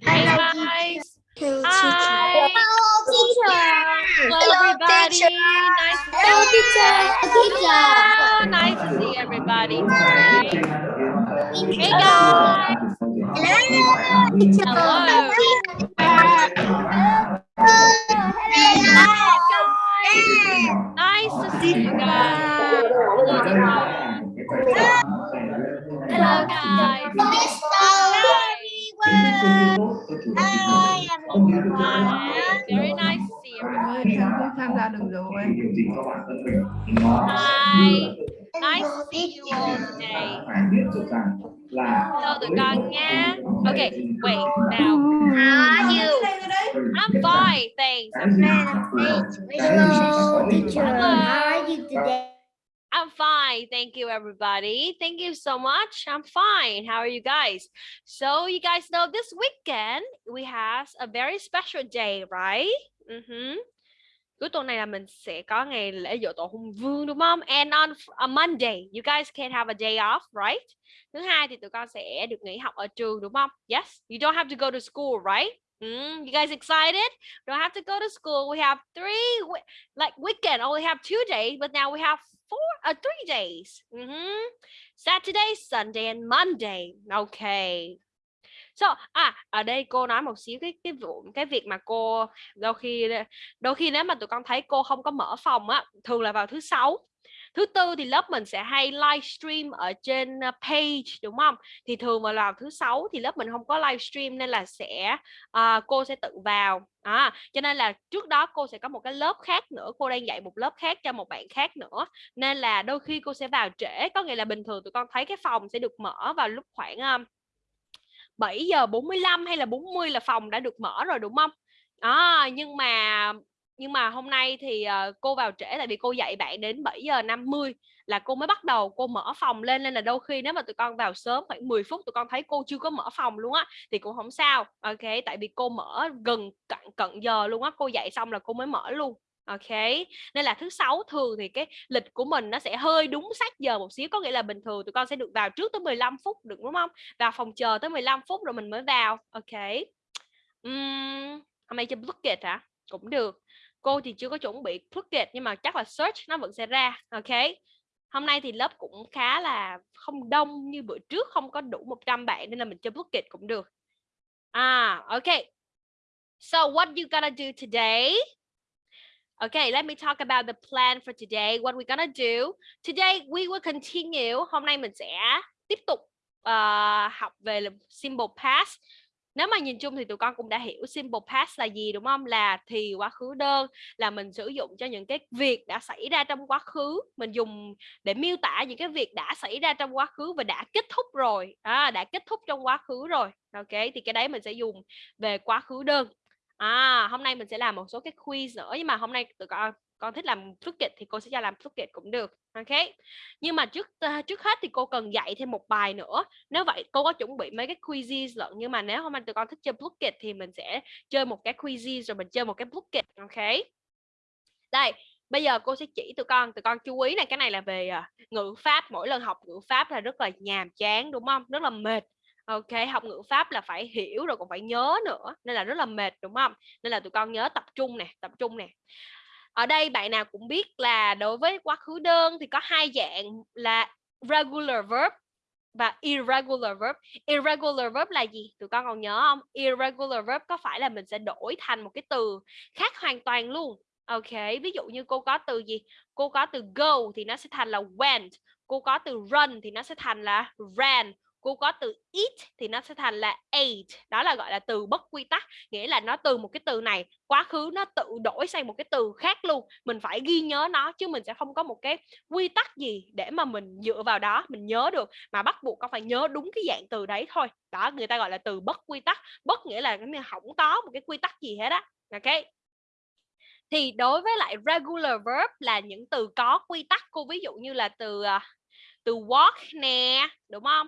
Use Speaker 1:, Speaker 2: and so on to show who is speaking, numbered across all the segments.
Speaker 1: Hey guys.
Speaker 2: Hello,
Speaker 1: Hi.
Speaker 2: Hello, teacher.
Speaker 1: Hello
Speaker 2: Hello,
Speaker 1: everybody.
Speaker 2: teacher.
Speaker 1: Nice to
Speaker 2: Hello, teacher. Teacher.
Speaker 1: Hello, Nice to see everybody today. Hey guys.
Speaker 2: Hello, teacher.
Speaker 1: Hello. Nice to see you guys. Hello, Hello guys. Hi. Very nice to see everybody.
Speaker 3: tham gia được rồi
Speaker 1: Hi. Nice to see you all today. Hello tụi con nha. Okay, wait now.
Speaker 2: How are you?
Speaker 1: I'm fine, thanks. I'm
Speaker 2: Hello, teacher.
Speaker 1: Hello.
Speaker 2: How are you today?
Speaker 1: I'm fine. Thank you, everybody. Thank you so much. I'm fine. How are you guys? So you guys know this weekend we have a very special day, right? Mhm. Cuối tuần này là mình sẽ có ngày lễ dỗ tổ Hùng Vương đúng không? And on a Monday, you guys can have a day off, right? Thứ hai thì tụi con sẽ được nghỉ học ở trường đúng không? Yes, you don't have to go to school, right? Mm, you guys excited? Don't have to go to school. We have three, like weekend only have two days, but now we have four, uh, three days. Mhm. Saturday, Sunday, and Monday. Okay. So, à, ở đây cô nói một xíu cái cái vụ cái việc mà cô đôi khi đôi khi nếu mà tụi con thấy cô không có mở phòng á, thường là vào thứ sáu. Thứ tư thì lớp mình sẽ hay livestream ở trên ờ, page đúng không? Thì thường mà vào thứ sáu thì lớp mình không có livestream nên là sẽ à, cô sẽ tự vào. À, cho nên là trước đó cô sẽ có một cái lớp khác nữa, cô đang dạy một lớp khác cho một bạn khác nữa. Nên là đôi khi cô sẽ vào trễ, có nghĩa là bình thường tụi con thấy cái phòng sẽ được mở vào lúc khoảng ờ, um, 7 giờ 45 hay là 40 là phòng đã được mở rồi đúng không? À, nhưng mà nhưng mà hôm nay thì uh, cô vào trễ tại vì cô dạy bạn đến 7 giờ 50 là cô mới bắt đầu cô mở phòng lên nên là đôi khi nếu mà tụi con vào sớm khoảng 10 phút tụi con thấy cô chưa có mở phòng luôn á thì cũng không sao. Ok tại vì cô mở gần cận cận giờ luôn á cô dạy xong là cô mới mở luôn. Ok nên là thứ sáu thường thì cái lịch của mình nó sẽ hơi đúng sát giờ một xíu có nghĩa là bình thường tụi con sẽ được vào trước tới 15 phút được đúng không? Vào phòng chờ tới 15 phút rồi mình mới vào. Ok. Um, hôm nay chơi bucket hả? Cũng được cô thì chưa có chuẩn bị bucket nhưng mà chắc là search nó vẫn sẽ ra ok hôm nay thì lớp cũng khá là không đông như bữa trước không có đủ 100 bạn nên là mình chơi bucket cũng được à ok so what you gonna do today Okay, let me talk about the plan for today. What we're gonna do today, we will continue. Hôm nay mình sẽ tiếp tục uh, học về simple past. Nếu mà nhìn chung thì tụi con cũng đã hiểu simple past là gì đúng không? Là thì quá khứ đơn là mình sử dụng cho những cái việc đã xảy ra trong quá khứ, mình dùng để miêu tả những cái việc đã xảy ra trong quá khứ và đã kết thúc rồi, à, đã kết thúc trong quá khứ rồi. Ok, thì cái đấy mình sẽ dùng về quá khứ đơn À, hôm nay mình sẽ làm một số cái quiz nữa nhưng mà hôm nay tụi con con thích làm Fluket thì cô sẽ cho làm Fluket cũng được. Ok. Nhưng mà trước uh, trước hết thì cô cần dạy thêm một bài nữa. Nếu vậy cô có chuẩn bị mấy cái quizzes lận nhưng mà nếu hôm nay tụi con thích chơi Fluket thì mình sẽ chơi một cái quizzes rồi mình chơi một cái Fluket. Ok. Đây, bây giờ cô sẽ chỉ tụi con, tụi con chú ý này cái này là về uh, ngữ pháp, mỗi lần học ngữ pháp là rất là nhàm chán đúng không? Rất là mệt ok học ngữ pháp là phải hiểu rồi còn phải nhớ nữa nên là rất là mệt đúng không nên là tụi con nhớ tập trung nè tập trung nè ở đây bạn nào cũng biết là đối với quá khứ đơn thì có hai dạng là regular verb và irregular verb. Irregular verb là gì? Tụi con còn nhớ không? Irregular verb có phải là mình sẽ đổi thành một cái từ khác hoàn toàn luôn. Ok, ví dụ như cô có từ gì? Cô có từ go thì nó sẽ thành là went. Cô có từ run thì nó sẽ thành là ran cô có từ eat thì nó sẽ thành là ate đó là, gọi là, từ bất quy tắc, nghĩa là nó từ một cái từ này, quá khứ nó tự đổi sang một cái từ khác luôn, mình phải ghi nhớ nó chứ mình sẽ không có một cái quy tắc gì để mà mình dựa vào đó, mình nhớ được, mà bắt buộc con phải nhớ đúng cái dạng từ đấy thôi. Đó, người ta gọi là từ bất quy tắc, bất nghĩa là cái không có một cái quy tắc gì hết á. Ok. Thì đối với lại regular verb là những từ có quy tắc cô, ví dụ như là từ à, từ walk nè, đúng không?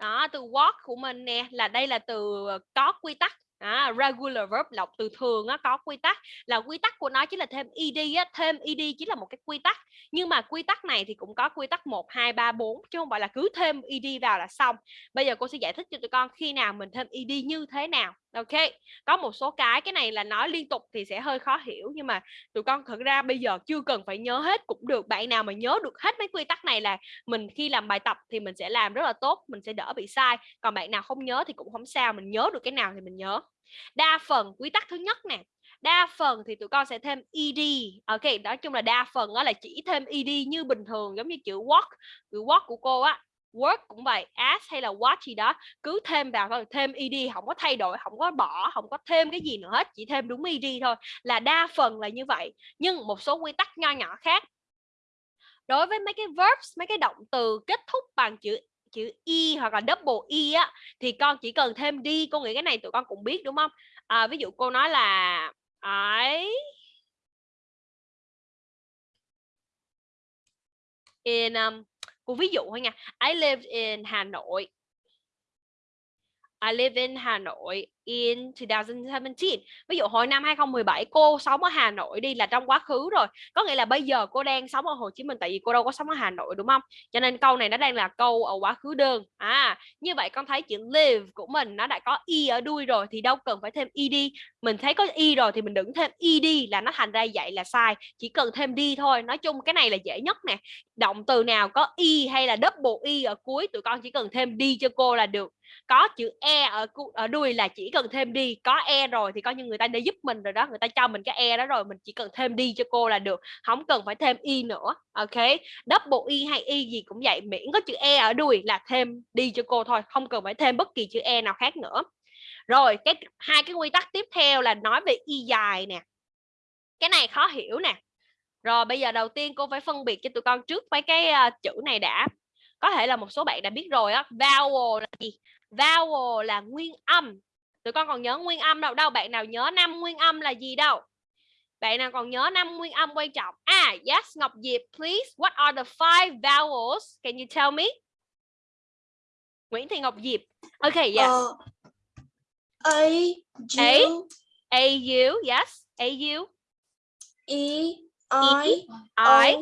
Speaker 1: Đó từ walk của mình nè là đây là từ ờ, có quy tắc. À, regular verb lọc từ thường á, có quy tắc là quy tắc của nó chính là thêm ed á, thêm ed chỉ là một cái quy tắc nhưng mà quy tắc này thì cũng có quy tắc 1 2 3 4 chứ không phải là cứ thêm ed vào là xong. Bây giờ cô sẽ giải thích cho tụi con khi nào mình thêm ed như thế nào. Ok. Có một số cái cái này là nói liên tục thì sẽ hơi khó hiểu nhưng mà tụi con thực ra bây giờ chưa cần phải nhớ hết cũng được. Bạn nào mà nhớ được hết mấy quy tắc này là mình khi làm bài tập thì mình sẽ làm rất là tốt, mình sẽ đỡ bị sai. Còn bạn nào không nhớ thì cũng không sao, mình nhớ được cái nào thì mình nhớ đa phần quy tắc thứ nhất nè đa phần thì tụi con sẽ thêm ed ok nói chung là đa phần đó là chỉ thêm ed như bình thường giống như chữ work, chữ work của cô á. Work cũng vậy as hay là what gì đó cứ thêm vào thôi thêm ed không có thay đổi không có bỏ không có thêm cái gì nữa hết chỉ thêm đúng ed thôi là đa phần là như vậy. Nhưng một số quy tắc nho nhỏ khác. Đối với mấy cái verbs mấy cái động từ kết thúc bằng chữ chữ y hoặc là double y á thì con chỉ cần thêm đi cô nghĩ cái này tụi con cũng biết đúng không? À, ví dụ cô nói là ấy in um, cô ví dụ thôi nha I live in Hà Nội. I live in Hà Nội in 2017. Ví dụ hồi năm 2017 cô sống ở Hà Nội đi là trong quá khứ rồi. Có nghĩa là bây giờ cô đang sống ở Hồ Chí Minh tại vì cô đâu có sống ở Hà Nội đúng không? Cho nên câu này nó đang là câu ở quá khứ đơn. À, như vậy con thấy chữ live của mình nó đã có y ở đuôi rồi thì đâu cần phải thêm ed. Mình thấy có y rồi thì mình đừng thêm ed là nó thành ra vậy là sai. Chỉ cần thêm đi thôi. Nói chung cái này là dễ nhất nè. Động từ nào có y hay là double y ở cuối tụi con chỉ cần thêm đi cho cô là được có chữ e ở ở đuôi là chỉ cần thêm đi có e rồi thì coi như người ta đã giúp mình rồi đó người ta cho mình cái e đó rồi mình chỉ cần thêm đi cho cô là được không cần phải thêm y nữa ok? Double y hay y gì cũng vậy miễn có chữ e ở đuôi là thêm đi cho cô thôi không cần phải thêm bất kỳ chữ e nào khác nữa. Rồi cái hai cái quy tắc tiếp theo là nói về y dài nè. Cái này khó hiểu nè. Rồi bây giờ đầu tiên cô phải phân biệt cho tụi con trước mấy cái uh, chữ này đã. Có thể là một số bạn đã biết rồi á vowel là gì? Vowel là nguyên âm. Tụi con còn nhớ nguyên âm đâu? Đâu bạn nào nhớ năm nguyên âm là gì đâu? Bạn nào còn nhớ năm nguyên âm quan trọng? À yes Ngọc Diệp please what are the five vowels? Can you tell me? Nguyễn Thị Ngọc Diệp. Ok yes. Uh,
Speaker 2: A U
Speaker 1: A? U yes. A U?
Speaker 2: E I
Speaker 1: I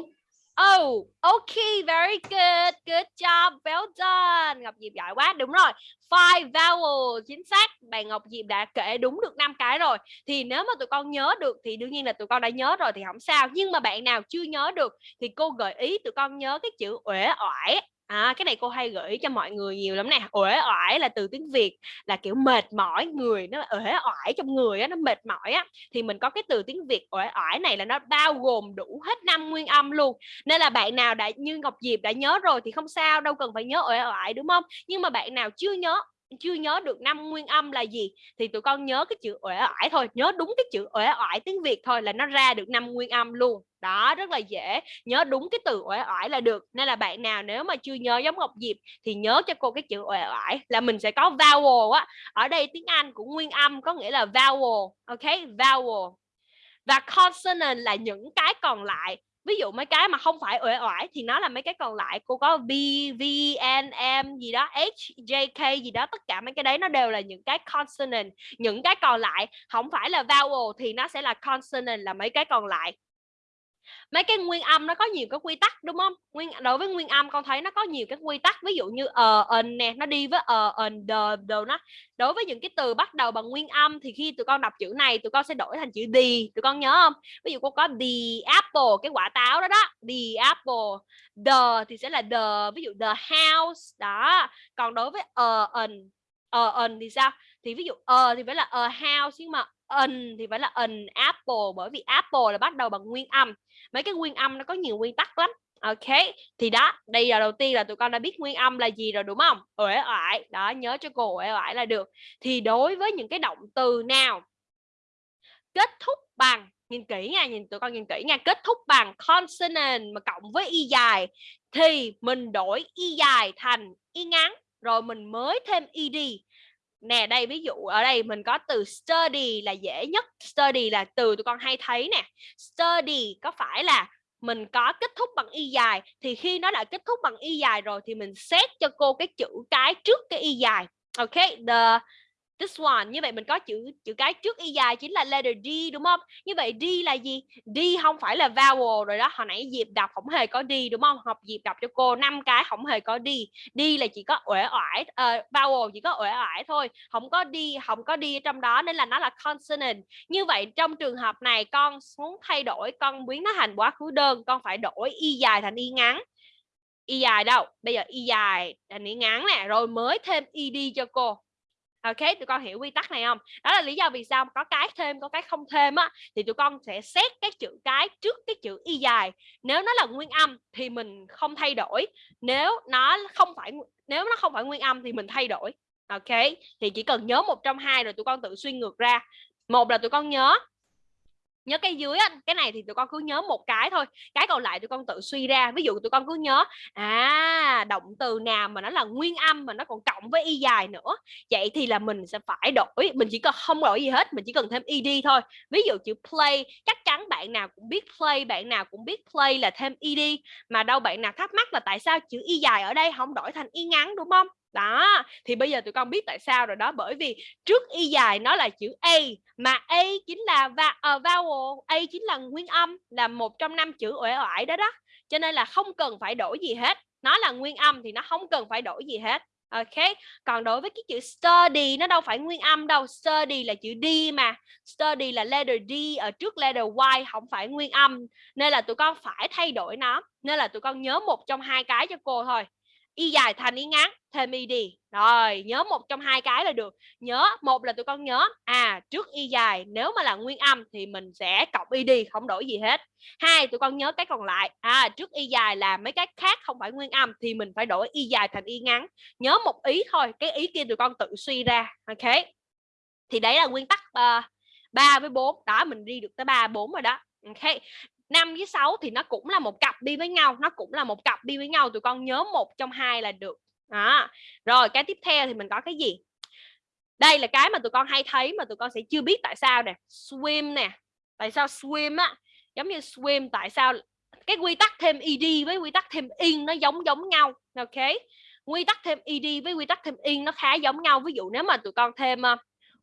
Speaker 1: Oh, okay, very good. Good job. Well done. Ngọc Diệp giỏi quá. Đúng rồi. Five vowel chính xác. Bạn Ngọc Diệp đã kể đúng được năm cái rồi. Thì nếu mà tụi con nhớ được thì đương nhiên là tụi con đã nhớ rồi thì không sao. Nhưng mà bạn nào chưa nhớ được thì cô gợi ý tụi con nhớ cái chữ uể oải À, cái này cô hay gửi cho mọi người nhiều lắm nè. Uể oải là từ tiếng việt là kiểu mệt mỏi người nó uể oải trong người á nó mệt mỏi á. Thì mình có cái từ tiếng việt uể oải này là nó bao gồm đủ hết năm nguyên âm luôn. Nên là bạn nào đã như ngọc diệp đã nhớ rồi thì không sao đâu cần phải nhớ uể oải đúng không? Nhưng mà bạn nào chưa nhớ chưa nhớ được năm nguyên âm là gì, thì tụi con nhớ cái chữ uể oải thôi, nhớ đúng cái chữ uể oải tiếng việt thôi là nó ra được năm nguyên âm luôn. Đó, rất là dễ, nhớ đúng cái từ uể oải là được. Nên là bạn nào nếu mà chưa nhớ giống ngọc diệp thì nhớ cho cô cái chữ uể oải là mình sẽ có vowel á. Ở đây tiếng anh của nguyên âm có nghĩa là vowel, ok? Vowel. Và consonant là những cái còn lại ví dụ mấy cái mà không phải uể oải thì nó là mấy cái còn lại cô có b, v, n, m gì đó, h, j, k gì đó. Tất cả mấy cái đấy nó đều là những cái consonant. Những cái còn lại không phải là vowel thì nó sẽ là consonant là mấy cái còn lại mấy cái nguyên âm nó có nhiều cái quy tắc đúng không? Nguyên đối với nguyên âm con thấy nó có nhiều cái quy tắc ví dụ như ờ uh, nè nó đi với ờ uh, đờ đồ nó. Đối với những cái từ bắt đầu bằng nguyên âm thì khi tụi con đọc chữ này tụi con sẽ đổi thành chữ đi tụi con nhớ không? Ví dụ cô có the apple cái quả táo đó đó the apple the thì sẽ là the ví dụ the house đó. Còn đối với ờ uh, ờ thì sao? Thì ví dụ ờ uh, thì phải là a house nhưng mà an thì phải là an apple bởi vì apple là bắt đầu bằng nguyên âm. Mấy cái nguyên âm nó có nhiều nguyên tắc lắm. Ok thì đó đây là đầu tiên là tụi con đã biết nguyên âm là gì rồi đúng không? Uể oải đó nhớ cho cô uể oải là được. Thì đối với những cái động từ nào kết thúc bằng nhìn kỹ nha nhìn tụi con nhìn kỹ nha kết thúc bằng consonant mà cộng với y dài thì mình đổi y dài thành y ngắn rồi mình mới thêm ed nè, đây, ví dụ ở đây mình có từ study là dễ nhất. Study là từ tụi con hay thấy nè. Study có phải là mình có kết thúc bằng y dài, thì khi nó đã kết thúc bằng y dài rồi thì mình xét cho cô cái chữ cái trước cái y dài. Ok, the this one. Như vậy mình có chữ chữ cái trước y dài chính là letter D đúng không? Như vậy D là gì? D không phải là vowel rồi đó. Hồi nãy Diệp đọc không hề có D đúng không? Học Diệp đọc cho cô năm cái không hề có D. D là chỉ có uể oải uh, vowel chỉ có uể oải thôi. Không có D không có D ở trong đó nên là nó là consonant. Như vậy trong trường hợp này con muốn thay đổi con biến nó thành quá khứ đơn con phải đổi y dài thành y ngắn. Y dài đâu? Bây giờ y dài thành y ngắn nè rồi mới thêm ed cho cô. Ok, tụi con hiểu quy tắc này không? Đó là lý do vì sao có cái thêm, có cái không thêm á thì tụi con sẽ xét cái chữ cái trước cái chữ y dài. Nếu nó là nguyên âm thì mình không thay đổi. Nếu nó không phải nếu nó không phải nguyên âm thì mình thay đổi. Ok, thì chỉ cần nhớ một trong hai rồi tụi con tự suy ngược ra. Một là tụi con nhớ nhớ cái dưới á, cái này thì tụi con cứ nhớ một cái thôi cái còn lại tụi con tự suy ra. Ví dụ tụi con cứ nhớ à động từ nào mà nó là nguyên âm mà nó còn cộng với y dài nữa vậy thì là mình sẽ phải đổi mình chỉ cần không đổi gì hết mình chỉ cần thêm ed thôi. Ví dụ chữ play chắc chắn bạn nào cũng biết play bạn nào cũng biết play là thêm ed mà đâu bạn nào thắc mắc là tại sao chữ y dài ở đây không đổi thành y ngắn đúng không? Đó thì bây giờ tụi con biết tại sao rồi đó bởi vì trước y dài nó là chữ a mà a chính là va, uh, vowel a chính là nguyên âm là một trong năm chữ uể oải đó đó. Cho nên là không cần phải đổi gì hết nó là nguyên âm thì nó không cần phải đổi gì hết. Ok còn đối với cái chữ study nó đâu phải nguyên âm đâu study là chữ d mà. Study là letter d ở trước letter y không phải nguyên âm nên là tụi con phải thay đổi nó nên là tụi con nhớ một trong hai cái cho cô thôi y dài thành y ngắn thêm y đi. Rồi nhớ một trong hai cái là được. Nhớ một là tụi con nhớ à trước y dài nếu mà là nguyên âm thì mình sẽ cộng y đi không đổi gì hết. Hai tụi con nhớ cái còn lại à trước y dài là mấy cái khác không phải nguyên âm thì mình phải đổi y dài thành y ngắn. Nhớ một ý thôi cái ý kia tụi con tự suy ra ok? Thì đấy là nguyên tắc ờ, uh, 3 với 4 đó mình đi được tới 3 4 rồi đó. Ok? 5 với 6 thì nó cũng là một cặp đi với nhau nó cũng là một cặp đi với nhau tụi con nhớ một trong hai là được. Đó. Rồi cái tiếp theo thì mình có cái gì? Đây là cái mà tụi con hay thấy mà tụi con sẽ chưa biết tại sao nè. Swim nè. Tại sao swim á? Giống như swim tại sao cái quy tắc thêm ed với quy tắc thêm in nó giống giống nhau ok? Quy tắc thêm ed với quy tắc thêm in nó khá giống nhau. Ví dụ nếu mà tụi con thêm uh,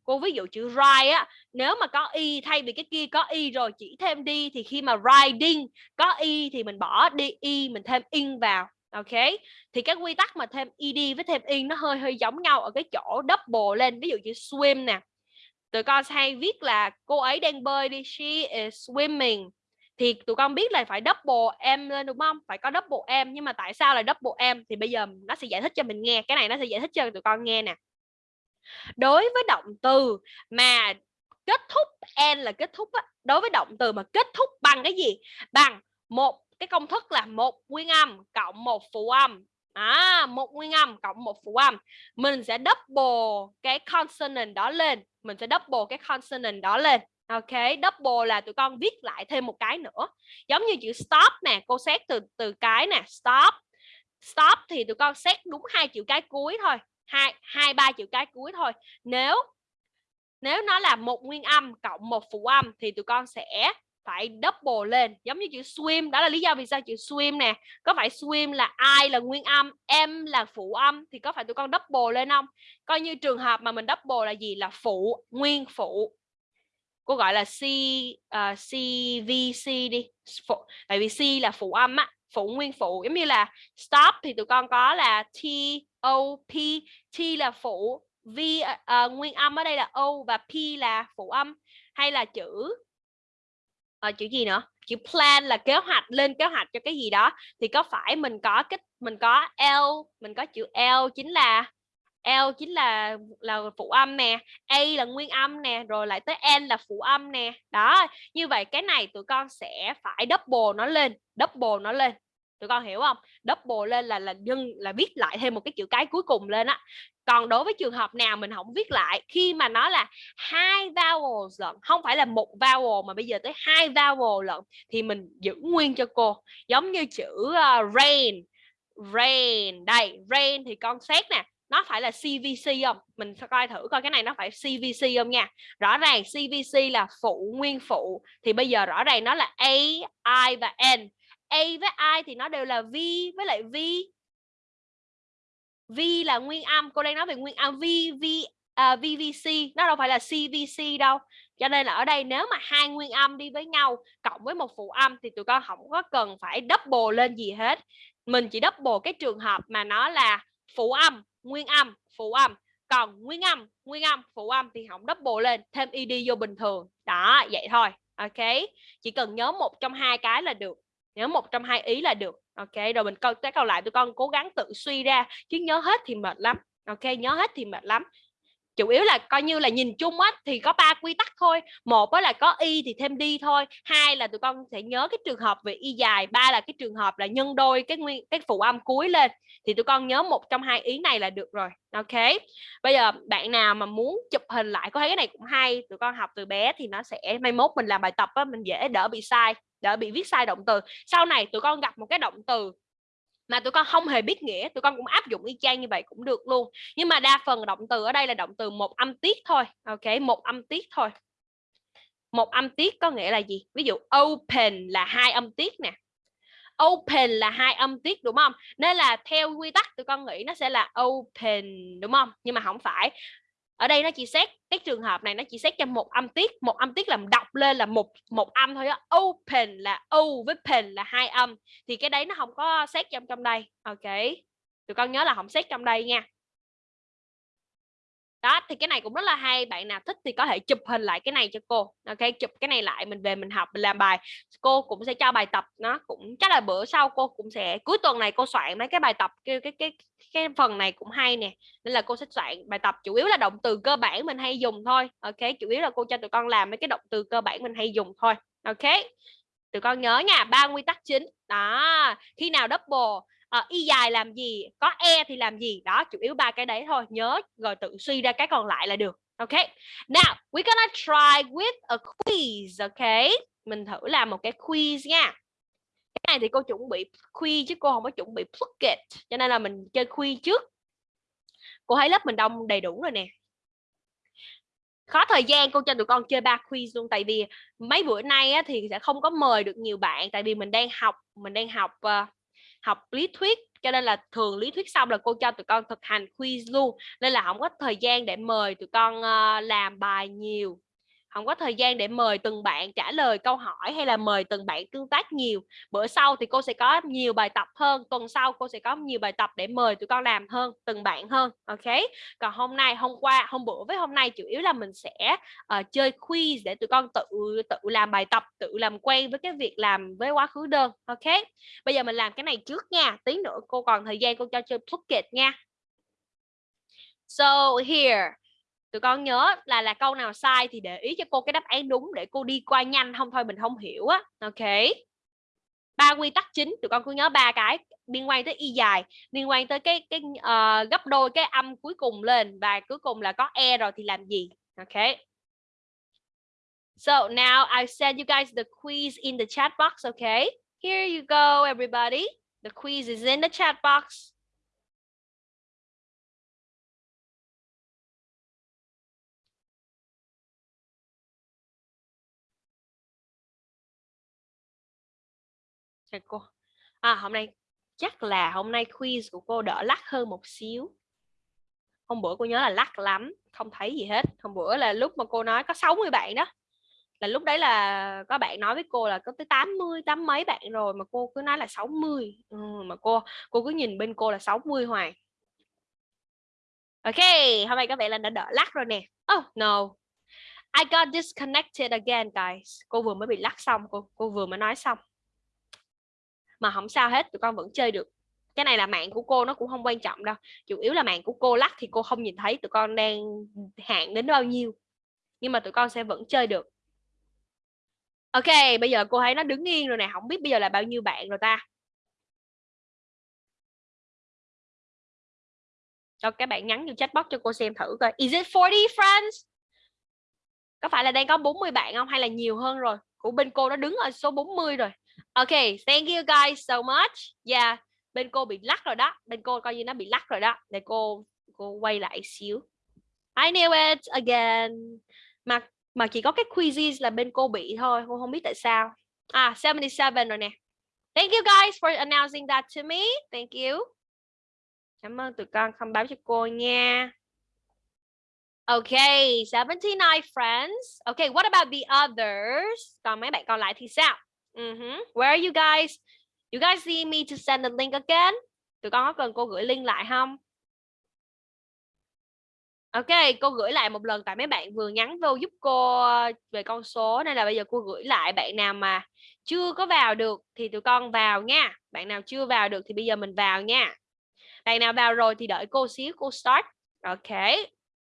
Speaker 1: cô ví dụ chữ ride á, nếu mà có y thay vì cái kia có y rồi chỉ thêm đi thì khi mà riding có y thì mình bỏ đi y mình thêm in vào, ok? Thì cái quy tắc mà thêm ed với thêm in nó hơi hơi giống nhau ở cái chỗ double lên. Ví dụ chữ swim nè, tụi con hay viết là cô ấy đang bơi đi, she is swimming. Thì tụi con biết là phải double em lên, đúng không? Phải có double em nhưng mà tại sao là double em thì bây giờ nó sẽ giải thích cho mình nghe, cái này nó sẽ giải thích cho tụi con nghe nè đối với động từ mà kết thúc n là kết thúc á, đối với động từ mà kết thúc bằng cái gì? Bằng một cái công thức là một nguyên âm cộng một phụ âm. À một nguyên âm cộng một phụ âm. Mình sẽ double cái consonant đó lên. Mình sẽ double cái consonant đó lên. Ok double là tụi con viết lại thêm một cái nữa. Giống như chữ stop nè cô xét từ từ cái nè stop. Stop thì tụi con xét đúng hai chữ cái cuối thôi hai hai ba chữ cái cuối thôi. Nếu nếu nó là một nguyên âm cộng một phụ âm thì tụi con sẽ phải double lên giống như chữ swim. Đó là lý do vì sao chữ swim nè. Có phải swim là ai là nguyên âm em là phụ âm thì có phải tụi con double lên không? Coi như trường hợp mà mình double là gì? Là phụ nguyên phụ. Cô gọi là C ờ, uh, CVC đi. Phụ, tại vì C là phụ âm á phụ nguyên phụ. Giống như là stop thì tụi con có là T O P T là phụ V uh, nguyên âm ở đây là O và P là phụ âm hay là chữ uh, chữ gì nữa? Chữ plan là kế hoạch lên kế hoạch cho cái gì đó. Thì có phải mình có cái mình có L mình có chữ L chính là L chính là là phụ âm nè A là nguyên âm nè rồi lại tới N là phụ âm nè. Đó như vậy cái này tụi con sẽ phải double nó lên double nó lên tụi con hiểu không? Double lên là là nhân là viết lại thêm một cái chữ cái cuối cùng lên á. Còn đối với trường hợp nào mình không viết lại khi mà nó là hai vowel lận không phải là một vowel mà bây giờ tới hai vowel lận thì mình giữ nguyên cho cô. Giống như chữ uh, rain rain đây rain thì con xét nè nó phải là CVC không? Mình sẽ coi thử coi cái này nó phải CVC không nha? Rõ ràng CVC là phụ nguyên phụ thì bây giờ rõ ràng nó là A I và N. A với I thì nó đều là V với lại V. V là nguyên âm cô đang nói về nguyên âm V V à, uh, VVC nó đâu phải là CVC đâu. Cho nên là ở đây nếu mà hai nguyên âm đi với nhau cộng với một phụ âm thì tụi con không có cần phải double lên gì hết. Mình chỉ double cái trường hợp mà nó là phụ âm nguyên âm phụ âm. Còn nguyên âm nguyên âm phụ âm thì không double lên thêm ed vô bình thường. Đó vậy thôi ok? Chỉ cần nhớ một trong hai cái là được nhớ một trong hai ý là được. Ok, rồi mình câu cái câu lại tụi con cố gắng tự suy ra, chứ nhớ hết thì mệt lắm. Ok, nhớ hết thì mệt lắm. Chủ yếu là coi như là nhìn chung á, thì có ba quy tắc thôi. Một đó là có y thì thêm đi thôi. Hai là tụi con sẽ nhớ cái trường hợp về y dài. Ba là cái trường hợp là nhân đôi cái nguyên, cái phụ âm cuối lên. Thì tụi con nhớ một trong hai ý này là được rồi. Ok, bây giờ bạn nào mà muốn chụp hình lại, có thấy cái này cũng hay, tụi con học từ bé thì nó sẽ, mai mốt mình làm bài tập á, mình dễ đỡ bị sai đã bị viết sai động từ. Sau này tụi con gặp một cái động từ mà tụi con không hề biết nghĩa, tụi con cũng áp dụng y chang như vậy cũng được luôn. Nhưng mà đa phần động từ ở đây là động từ một âm tiết thôi, ok? Một âm tiết thôi. Một âm tiết có nghĩa là gì? Ví dụ, open là hai âm tiết nè. Open là hai âm tiết, đúng không? Nên là theo quy tắc tụi con nghĩ nó sẽ là open, đúng không? Nhưng mà không phải ở đây nó chỉ xét, cái trường hợp này nó chỉ xét cho một âm tiết, một âm tiết làm đọc lên là một một âm thôi á. Open là o với pen là hai âm. Thì cái đấy nó không có xét trong trong đây. Ok. Tụi con nhớ là không xét trong đây nha đó, thì cái này cũng rất là hay. Bạn nào thích thì có thể chụp hình lại cái này cho cô. Ok, chụp cái này lại, mình về mình học, mình làm bài. Cô cũng sẽ cho bài tập, nó cũng chắc là bữa sau cô cũng sẽ, cuối tuần này cô soạn mấy cái bài tập, cái cái cái cái phần này cũng hay nè. Nên là cô sẽ soạn bài tập, chủ yếu là động từ cơ bản mình hay dùng thôi. Ok, chủ yếu là cô cho tụi con làm mấy cái động từ cơ bản mình hay dùng thôi. Ok, tụi con nhớ nha, ba nguyên tắc chính. Đó, khi nào double uh, y dài làm gì có e thì làm gì. Đó chủ yếu ba cái đấy thôi nhớ rồi tự suy ra cái còn lại là được ok? Now we're gonna try with a quiz ok? Mình thử làm một cái quiz nha. Cái này thì cô chuẩn bị quiz chứ cô không có chuẩn bị plucket cho nên là mình chơi quiz trước. Cô thấy lớp mình đông đầy đủ rồi nè. Khó thời gian cô cho tụi con chơi ba quiz luôn tại vì mấy bữa nay á, thì sẽ không có mời được nhiều bạn tại vì mình đang học mình đang học uh, học lý thuyết cho nên là thường lý thuyết xong là cô cho tụi con thực hành quiz luôn. Nên là không có thời gian để mời tụi con uh, làm bài nhiều không có thời gian để mời từng bạn trả lời câu hỏi hay là mời từng bạn tương tác nhiều. Bữa sau thì cô sẽ có nhiều bài tập hơn tuần sau cô sẽ có nhiều bài tập để mời tụi con làm hơn từng bạn hơn ok? Còn hôm nay hôm qua hôm bữa với hôm nay chủ yếu là mình sẽ uh, chơi quiz để tụi con tự tự làm bài tập tự làm quen với cái việc làm với quá khứ đơn ok? Bây giờ mình làm cái này trước nha tí nữa cô còn thời gian cô cho chơi Phuket nha. So here tụi con nhớ là là câu nào sai thì để ý cho cô cái đáp án đúng để cô đi qua nhanh. Không thôi mình không hiểu á. Ok. Ba quy tắc chính tụi con cứ nhớ ba cái liên quan tới y dài liên quan tới cái cái uh, gấp đôi cái âm cuối cùng lên và cuối cùng là có e rồi thì làm gì? Ok. So now I send you guys the quiz in the chat box. Okay here you go everybody. The quiz is in the chat box. Chào cô. À, hôm nay chắc là hôm nay quiz của cô đỡ lắc hơn một xíu. Hôm bữa cô nhớ là lắc lắm, không thấy gì hết. Hôm bữa là lúc mà cô nói có 60 bạn đó. Là lúc đấy là có bạn nói với cô là có tới 80, tám mấy bạn rồi mà cô cứ nói là 60. Ừ, mà cô cô cứ nhìn bên cô là 60 hoài. Ok, hôm nay các bạn là đã đỡ lắc rồi nè. Oh no. I got disconnected again guys. Cô vừa mới bị lắc xong, cô cô vừa mới nói xong mà không sao hết, tụi con vẫn chơi được. Cái này là mạng của cô nó cũng không quan trọng đâu, chủ yếu là mạng của cô lắc thì cô không nhìn thấy tụi con đang hạn đến bao nhiêu, nhưng mà tụi con sẽ vẫn chơi được. Ok, bây giờ cô thấy nó đứng yên rồi nè không biết bây giờ là bao nhiêu bạn rồi ta. Cho các bạn nhắn vô chat box cho cô xem thử coi. Is it 40 friends? Có phải là đang có 40 bạn không hay là nhiều hơn rồi? Của bên cô nó đứng ở số 40 rồi. Okay, thank you guys so much. Yeah, bên cô bị lắc rồi đó. Bên cô coi như nó bị lắc rồi đó. Để cô cô quay lại xíu. I knew it again. Mà mà chỉ có cái quizzes là bên cô bị thôi. Cô không biết tại sao. À, 77 rồi nè. Thank you guys for announcing that to me. Thank you. Cảm ơn tụi con không báo cho cô nha. Okay, 79 friends. Okay, what about the others? Còn mấy bạn còn lại thì sao? Uh -huh. Where are you guys? You guys need me to send the link again? Tụi con có cần cô gửi link lại không? Ok, cô gửi lại một lần tại mấy bạn vừa nhắn vô giúp cô ờ, về con số nên là bây giờ cô gửi lại bạn nào mà chưa có vào được thì tụi con vào nha. Bạn nào chưa vào được thì bây giờ mình vào nha. Bạn nào vào rồi thì đợi cô xíu cô start. Ok.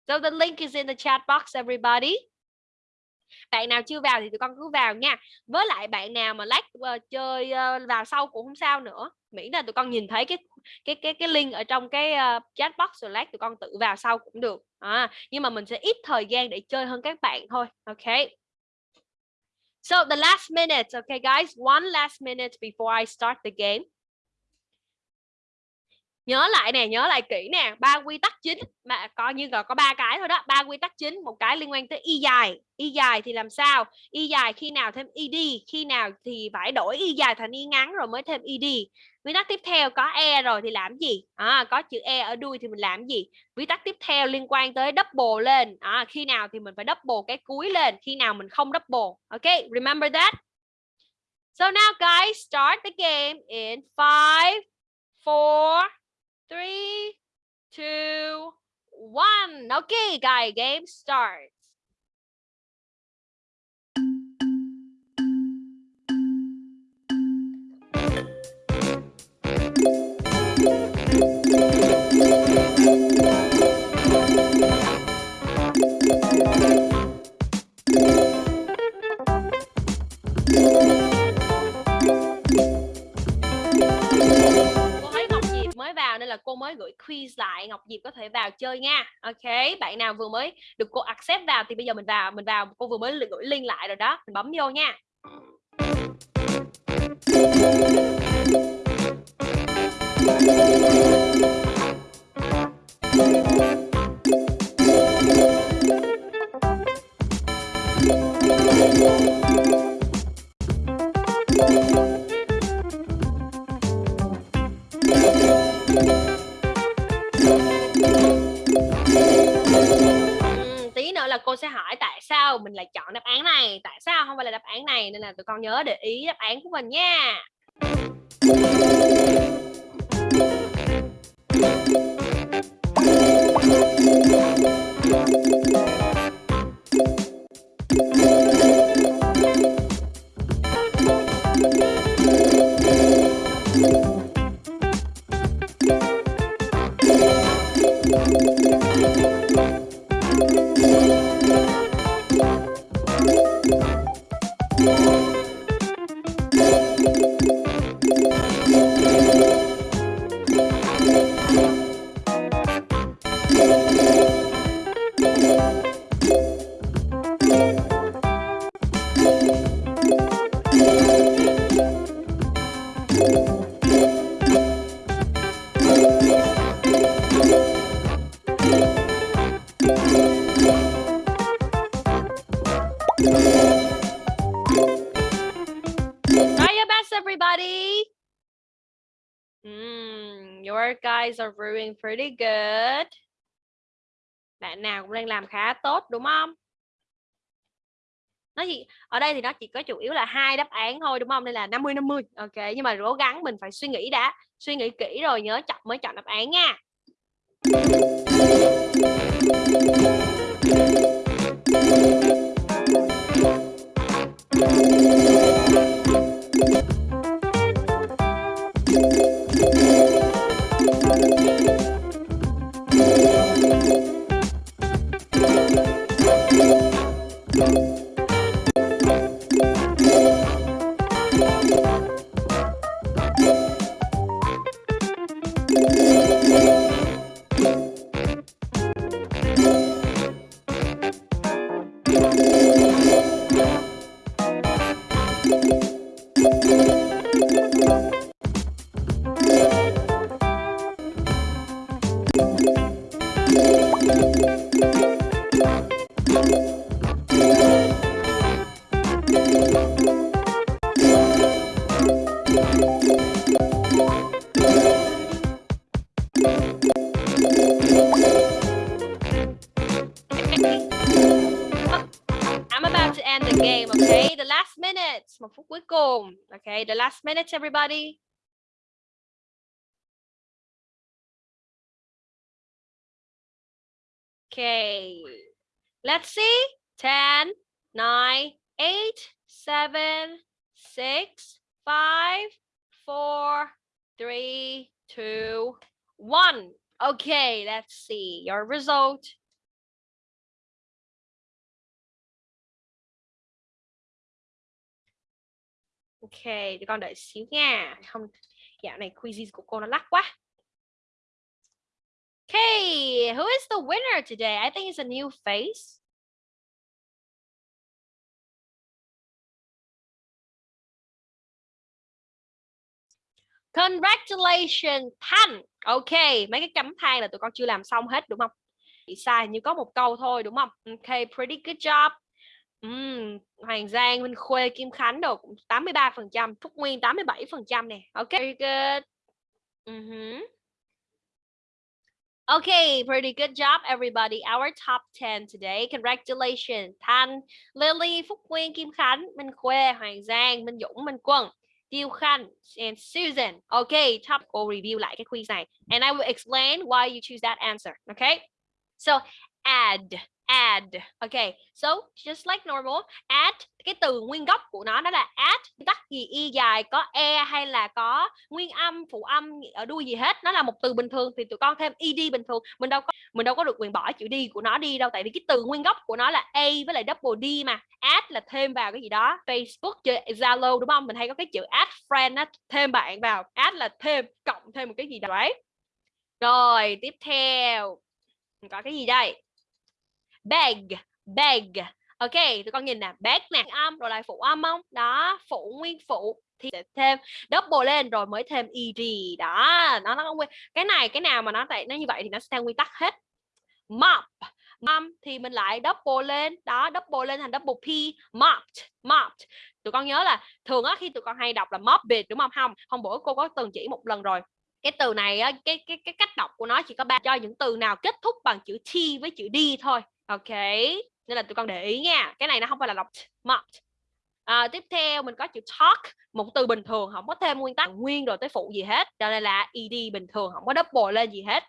Speaker 1: So the link is in the chat box everybody. Bạn nào chưa vào thì tụi con cứ vào nha. Với lại bạn nào mà lát uh, chơi uh, vào sau cũng không sao nữa. Miễn là tụi con nhìn thấy cái cái cái cái link ở trong cái uh, chat box rồi lát tụi con tự vào sau cũng được. À, nhưng mà mình sẽ ít thời gian để chơi hơn các bạn thôi. Ok. So the last minute, okay guys, one last minute before I start the game nhớ lại nè nhớ lại kỹ nè ba quy tắc chính mà coi như là có ba cái thôi đó ba quy tắc chính một cái liên quan tới y dài. Y dài thì làm sao? Y dài khi nào thêm ed khi nào thì phải đổi y dài thành y ngắn rồi mới thêm ed quy tắc tiếp theo có e rồi thì làm gì? À, có chữ e ở đuôi thì mình làm gì? Quy tắc tiếp theo liên quan tới double lên. À, khi nào thì mình phải double cái cuối lên khi nào mình không double. Ok remember that? So now guys start the game in five four three, two, one. Okay, guy, game starts. Là cô mới gửi quiz lại, Ngọc Diệp có thể vào chơi nha. Ok, bạn nào vừa mới được cô accept vào thì bây giờ mình vào mình vào, cô vừa mới gửi link lại rồi đó, mình bấm vô nha. Này, tại sao không phải là đáp án này? Nên là tụi con nhớ để ý đáp án của mình nha. guys pretty good. Bạn nào cũng đang làm khá tốt đúng không? Nó gì? Ở đây thì nó chỉ có chủ yếu là hai đáp án thôi đúng không? Đây là 50 50. Ok, nhưng mà cố gắng mình phải suy nghĩ đã, suy nghĩ kỹ rồi nhớ chọn mới chọn đáp án nha. Okay, the last minute everybody. Okay, let's see. 10, 9, 8, 7, 6, 5, 4, 3, 2, 1. Okay, let's see your result. Ok, để con đợi xíu nha. Không, dạo này quizzes của cô nó lắc quá. Okay, who is the winner today? I think it's a new face. Congratulations Thanh. Ok, mấy cái chấm than là tụi con chưa làm xong hết đúng không? Bị sai như có một câu thôi đúng không? Ok, pretty good job. Uhm, Hoàng Giang, Minh Khuê, Kim Khánh đồ cũng 83%, Phúc Nguyên 87% nè. Ok, very good. Uh -huh. Okay, pretty good job everybody. Our top 10 today. Congratulations. Thanh, Lily, Phúc Nguyên, Kim Khánh, Minh Khuê, Hoàng Giang, Minh Dũng, Minh Quân, Tiêu Khanh, and Susan. Okay, top cô review lại cái quiz này. And I will explain why you choose that answer. Okay? So, add add. Ok so just like normal add cái từ nguyên gốc của nó đó là add tắt gì y dài có e hay là có nguyên âm phụ âm ở ờ, đuôi gì hết nó là một từ bình thường thì tụi con thêm ed bình thường. Mình đâu có mình đâu có được quyền bỏ chữ đi của nó đi đâu tại vì cái từ nguyên gốc của nó là a với lại double d mà. Add là thêm vào cái gì đó facebook chơi zalo đúng không? Mình hay có cái chữ add friend á thêm bạn vào. Add là thêm cộng thêm một cái gì đó ấy, rồi tiếp theo. Có cái gì đây? Beg beg. Ok tụi con nhìn nè beg nè. Âm rồi lại phụ âm không? Đó phụ nguyên phụ thì sẽ thêm double lên rồi mới thêm ed đó nó nó nguyên cái này cái nào mà nó tại nó như vậy thì nó sẽ theo nguyên tắc hết. Mop mom thì mình lại double lên. Đó double lên thành double p mopped mopped. Tụi con nhớ là thường á khi tụi con hay đọc là mopped đúng không? Không hôm bữa cô có từng chỉ một lần rồi. Cái từ này á, cái cái cái cách đọc của nó chỉ có ba cho những từ nào kết thúc bằng chữ t với chữ d thôi ok nên là tụi con để ý nha cái này nó không phải là đọc mocked à, ờ, tiếp theo mình có chữ talk một từ bình thường không có thêm nguyên tắc nguyên rồi tới phụ gì hết cho nên là ed bình thường không có double lên gì hết.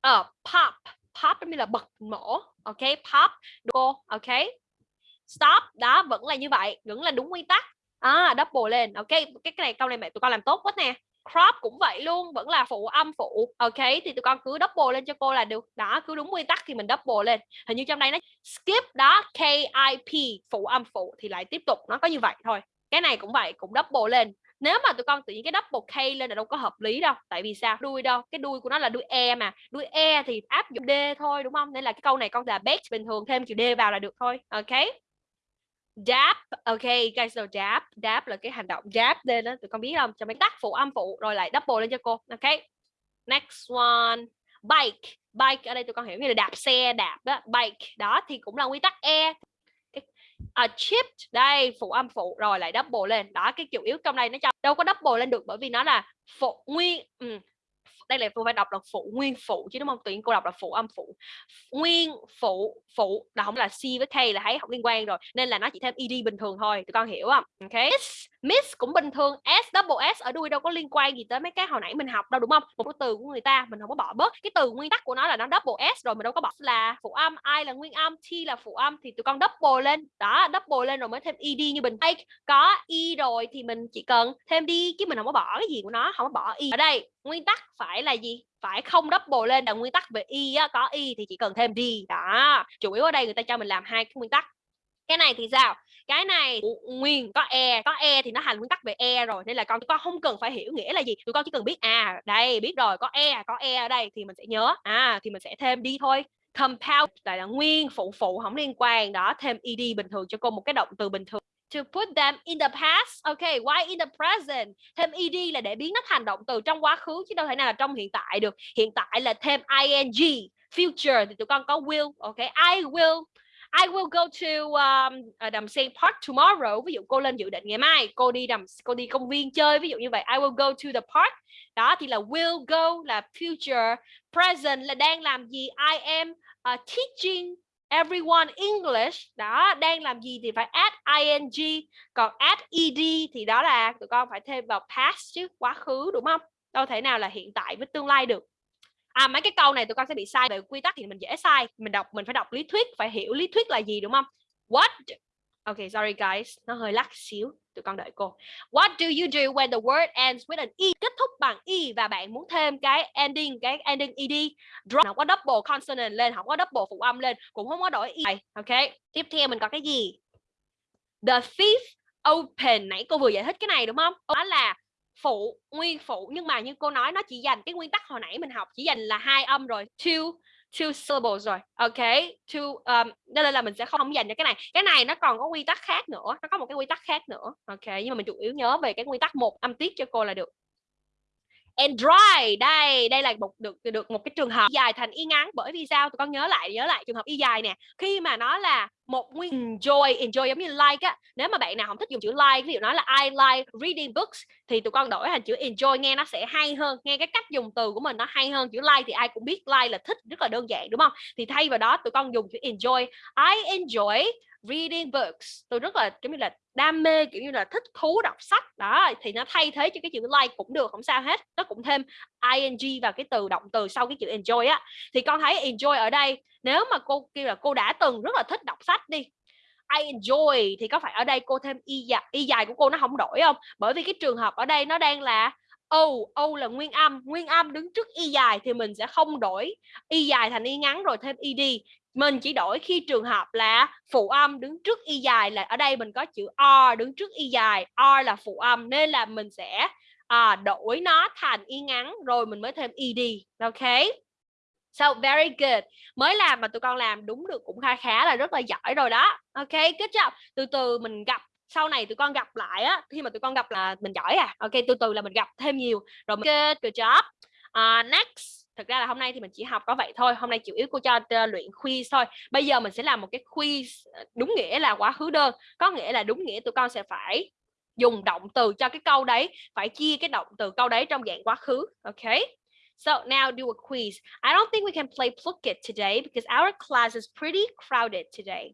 Speaker 1: Ờ uh, pop pop như là bật nổ ok pop cô ok. Stop đó vẫn là như vậy vẫn là đúng nguyên tắc. À double lên ok cái, cái này câu này mẹ tụi con làm tốt quá nè crop cũng vậy luôn, vẫn là phụ âm phụ. Ok, thì tụi con cứ double lên cho cô là được. Đó, cứ đúng nguyên tắc thì mình double lên. Hình như trong đây nó skip đó KIP phụ âm phụ, thì lại tiếp tục, nó có như vậy thôi. Cái này cũng vậy, cũng double lên. Nếu mà tụi con tự nhiên cái double K lên là đâu có hợp lý đâu, tại vì sao? Đuôi đâu? Cái đuôi của nó là đuôi E mà. Đuôi E thì áp dụng D thôi, đúng không? Nên là cái câu này con là bet bình thường, thêm chữ D vào là được thôi. Ok? Dab ok guys know dab dab là cái hành động dab lên đó tụi con biết không? Cho mấy tắt phụ âm phụ rồi lại double lên cho cô ok? Next one bike. Bike ở đây tụi con hiểu như là đạp xe đạp đó bike. Đó thì cũng là quy tắc e. A à, chip đây phụ âm phụ rồi lại double lên. Đó cái chủ yếu trong đây nó cho đâu có double lên được bởi vì nó là phụ nguyên ừ, đây là cô phải đọc là phụ, nguyên phụ chứ đúng không? Tự nhiên cô đọc là phụ âm phụ. Nguyên phụ phụ là không là c với k là thấy không liên quan rồi, nên là nó chỉ thêm ed bình thường thôi, tụi con hiểu không? Ok miss, cũng bình thường s double s ở đuôi đâu có liên quan gì tới mấy cái hồi nãy mình học đâu đúng không? Một cái từ của người ta mình không có bỏ bớt. Cái từ nguyên tắc của nó là nó double s rồi mình đâu có bỏ. Là phụ âm i là nguyên âm t là phụ âm thì tụi con double lên. Đó double lên rồi mới thêm ed như bình hay có e rồi thì mình chỉ cần thêm đi chứ mình không có bỏ cái gì của nó không có bỏ e. Ở đây nguyên tắc phải là gì? Phải không double lên là nguyên tắc về y á, có y thì chỉ cần thêm đi đó chủ yếu ở đây người ta cho mình làm hai cái nguyên tắc. Cái này thì sao? Cái này nguyên có e có e thì nó thành nguyên tắc về e rồi nên là con con không cần phải hiểu nghĩa là gì tụi con chỉ cần biết à đây biết rồi có e có e ở đây thì mình sẽ nhớ à thì mình sẽ thêm đi thôi compound tại là nguyên phụ phụ không liên quan đó thêm ed bình thường cho cô một cái động từ bình thường to put them in the past. Okay, why in the present? Thêm ed là để biến nó thành động từ trong quá khứ chứ đâu thể nào là trong hiện tại được. Hiện tại là thêm ing. Future thì tụi con có will. ok I will I will go to um, à, đầm sen park tomorrow. Ví dụ cô lên dự định ngày mai cô đi đầm cô đi công viên chơi ví dụ như vậy. I will go to the park. Đó thì là will go là future. Present là đang làm gì? I am uh, teaching everyone English đó đang làm gì thì phải add ing còn add ed thì đó là tụi con phải thêm vào past chứ quá khứ đúng không đâu thể nào là hiện tại với tương lai được à mấy cái câu này tụi con sẽ bị sai về quy tắc thì mình dễ sai mình đọc mình phải đọc lý thuyết phải hiểu lý thuyết là gì đúng không what Ok, sorry guys, nó hơi lắc xíu. Tụi con đợi cô. What do you do when the word ends with an e? Kết thúc bằng e và bạn muốn thêm cái ending, cái ending ed. Drop không có double consonant lên, không có double phụ âm lên, cũng không có đổi e. Ok. Tiếp theo mình có cái gì? The thief open. Nãy cô vừa giải thích cái này đúng không? Đó là phụ, nguyên phụ. Nhưng mà như cô nói nó chỉ dành cái nguyên tắc hồi nãy mình học chỉ dành là hai âm rồi. Two two syllables rồi. Ok two um, nên là mình sẽ không dành cho cái này. Cái này nó còn có quy tắc khác nữa nó có một cái quy tắc khác nữa. Ok nhưng mà mình chủ yếu nhớ về cái quy tắc một âm tiết cho cô là được and dry. Đây đây là một, được được một cái trường hợp dài thành y ngắn. Bởi vì sao? Tụi con nhớ lại nhớ lại trường hợp y dài nè. Khi mà nó là một nguyên enjoy enjoy giống như like á, nếu mà bạn nào không thích dùng chữ like, ví dụ nói là I like reading books, thì tụi con đổi thành chữ enjoy nghe nó sẽ hay hơn, nghe cái cách dùng từ của mình nó hay hơn. Chữ like thì ai cũng biết, like là thích, rất là đơn giản, đúng không? Thì thay vào đó tụi con dùng chữ enjoy. I enjoy reading books. Tôi rất là giống như là đam mê kiểu như là thích thú đọc sách. Đó thì nó thay thế cho cái chữ like cũng được không sao hết. Nó cũng thêm ing vào cái từ động từ sau cái chữ enjoy á. Thì con thấy enjoy ở đây nếu mà cô kêu là cô đã từng rất là thích đọc sách đi I enjoy thì có phải ở đây cô thêm y dài, y dài của cô nó không đổi không? Bởi vì cái trường hợp ở đây nó đang là O, O là nguyên âm, nguyên âm đứng trước y dài thì mình sẽ không đổi y dài thành y ngắn rồi thêm ed mình chỉ đổi khi trường hợp là phụ âm đứng trước y dài là ở đây mình có chữ r đứng trước y dài r là phụ âm nên là mình sẽ à, đổi nó thành y ngắn rồi mình mới thêm ed ok So very good. Mới làm mà tụi con làm đúng được cũng khá khá là rất là giỏi rồi đó. Ok, good job. Từ từ mình gặp sau này tụi con gặp lại á khi mà tụi con gặp là mình giỏi à. Ok, từ từ là mình gặp thêm nhiều rồi. Good, good job. Uh, next thực ra là hôm nay thì mình chỉ học có vậy thôi hôm nay chủ yếu cô cho uh, luyện quiz thôi. Bây giờ mình sẽ làm một cái quiz ờ, đúng nghĩa là quá khứ đơn có nghĩa là đúng nghĩa tụi con sẽ phải dùng động từ cho cái câu đấy phải chia cái động từ câu đấy trong dạng quá khứ ok? So now do a quiz. I don't think we can play Plucket today because our class is pretty crowded today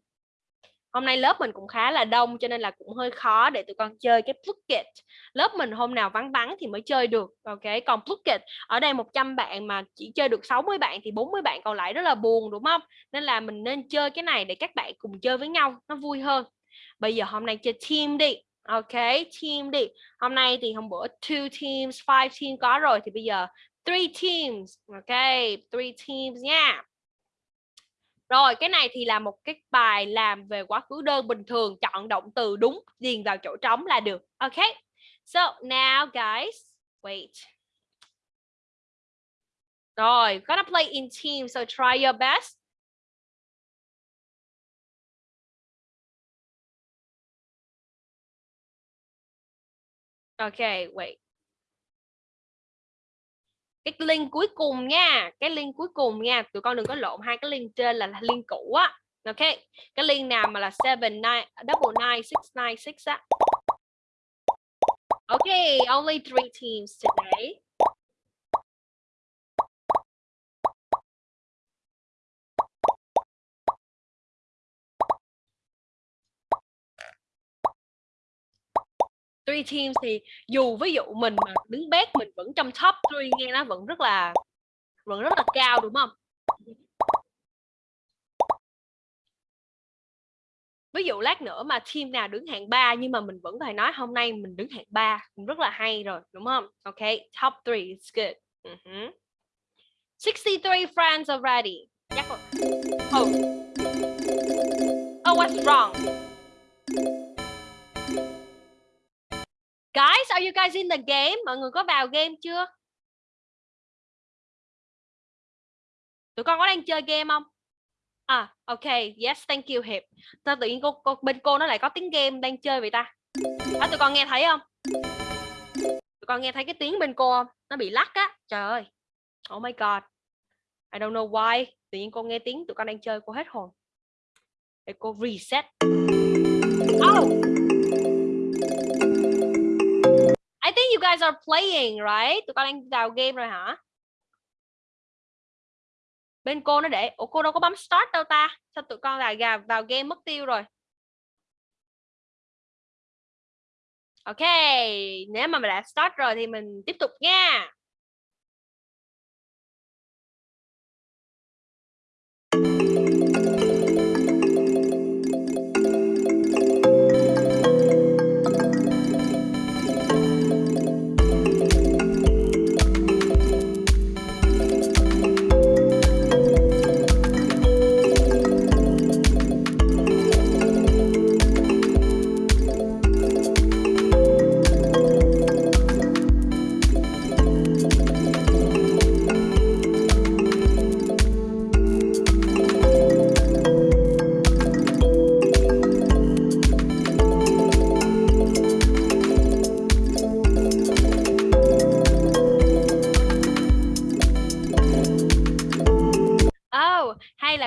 Speaker 1: hôm nay lớp mình cũng khá là đông cho nên là cũng hơi khó để tụi con chơi cái Plucket lớp mình hôm nào vắng vắng thì mới chơi được, ok? Còn Plucket ở đây 100 bạn mà chỉ chơi được 60 bạn thì 40 bạn còn lại rất là buồn, đúng không? Nên là mình nên chơi cái này để các bạn cùng chơi với nhau, nó vui hơn. Bây giờ hôm nay chơi team đi, ok? Team đi. Hôm nay thì hôm bữa two teams, five team có rồi thì bây giờ three teams, ok? Three teams nha rồi cái này thì là một cái bài làm về quá khứ đơn bình thường chọn động từ đúng điền vào chỗ trống là được. Ok. So now guys wait. Rồi gonna play in team so try your best. Okay, wait cái link cuối cùng nha, cái link cuối cùng nha, tụi con đừng có lộn, hai cái link trên là link cũ á. Ok, cái link nào mà là seven nine, double nine, six nine, six á. Ok, only three teams today. Three teams thì dù ví dụ mình mà đứng bét mình vẫn trong top 3 nghe nó vẫn rất là, vẫn rất là cao, đúng không? Ví dụ lát nữa mà team nào đứng hạng 3 nhưng mà mình vẫn phải nói hôm nay mình đứng hạng 3 cũng rất là hay rồi, đúng không? Ok, top 3 is good. Uh -huh. 63 friends already. Chắc rồi oh. Oh what's wrong? Guys, are you guys in the game? Mọi người có vào game chưa? Tụi con có đang chơi game không? À, ok, yes, thank you Hiệp. Sao tự nhiên cô, cô bên cô nó lại có tiếng game đang chơi vậy ta? À, tụi con nghe thấy không? Tụi con nghe thấy cái tiếng bên cô không? Nó bị lắc á. Trời ơi. Oh my god. I don't know why. Tự nhiên cô nghe tiếng tụi con đang chơi cô hết hồn. Để cô reset. Oh. I think you guys are playing, right? Tụi con đang vào game rồi hả? bên cô nó để ủa cô đâu có bấm start đâu ta sao tụi con lại gà vào game mất tiêu rồi ok nếu mà mình đã start rồi thì mình tiếp tục nha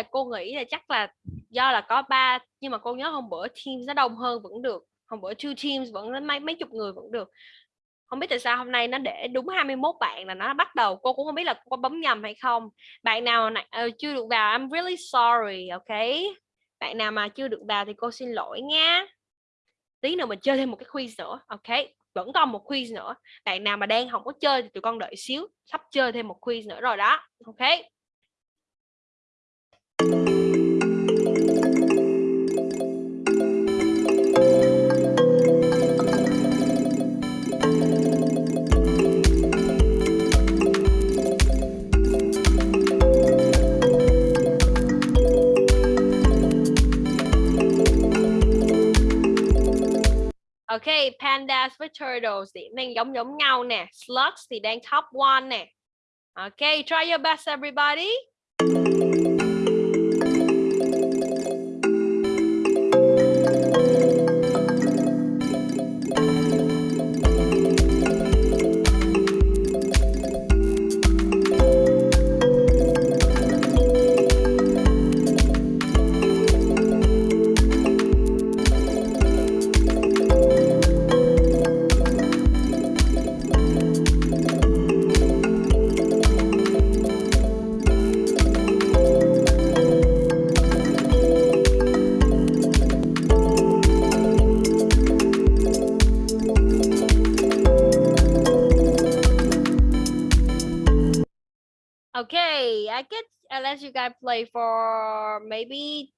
Speaker 1: là cô nghĩ là chắc là do là có ba nhưng mà cô nhớ hôm bữa teams nó đông hơn vẫn được hôm bữa two teams vẫn đến mấy mấy chục người vẫn được. Không biết tại sao hôm nay nó để đúng 21 bạn là nó bắt đầu cô cũng không biết là cô bấm nhầm hay không. Bạn nào này uh, ờ, chưa được vào I'm really sorry ok? Bạn nào mà chưa được vào thì cô xin lỗi nha tí nữa mình chơi thêm một cái quiz nữa ok? Vẫn còn một quiz nữa. Bạn nào mà đang không có chơi thì tụi con đợi xíu sắp chơi thêm một quiz nữa rồi đó ok? Ok, pandas với turtles thì đang giống giống nhau nè. Slugs thì đang top one nè. Ok, try your best everybody. You guys play for maybe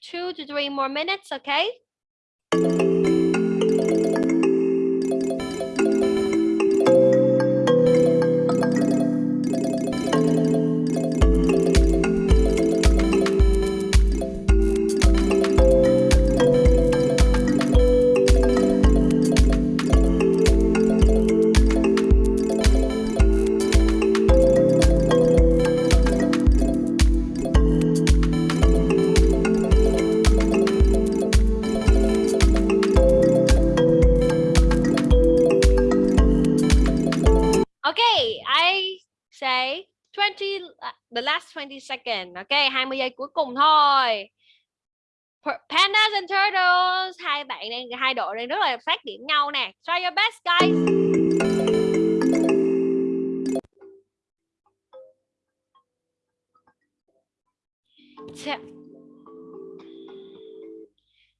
Speaker 1: two to three more minutes, okay? Okay, I say 20 uh, the last 20 second. Okay, 20 giây cuối cùng thôi. Pandas and turtles, hai bạn đang hai đội đang rất là phát điểm nhau nè. Try your best guys.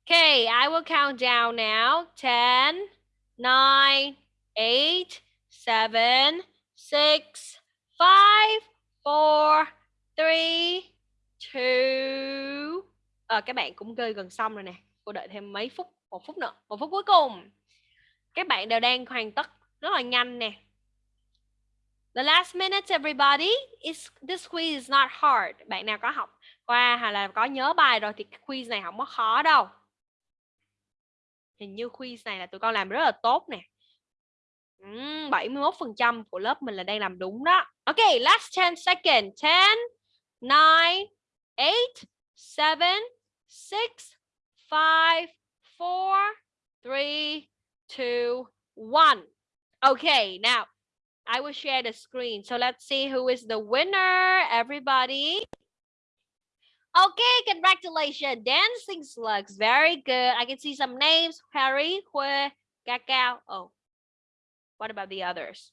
Speaker 1: Okay, I will count down now. 10, 9, 8, seven, six, five, four, three, two. Ờ, à, các bạn cũng chơi gần xong rồi nè. Cô đợi thêm mấy phút, một phút nữa, một phút cuối cùng. Các bạn đều đang hoàn tất rất là nhanh nè. The last minute everybody. Is this quiz is not hard. Bạn nào có học qua hay là có nhớ bài rồi thì quiz này không có khó đâu. Hình như quiz này là tụi con làm rất là tốt nè. 71% của lớp mình là đang làm đúng đó. Ok, last 10 second. 10, 9, 8, 7, 6, 5, 4, 3, 2, 1. Okay, now I will share the screen. So let's see who is the winner, everybody. Okay, congratulations. Dancing slugs. Very good. I can see some names. Harry, Hue, Cacao. Oh, What about the others?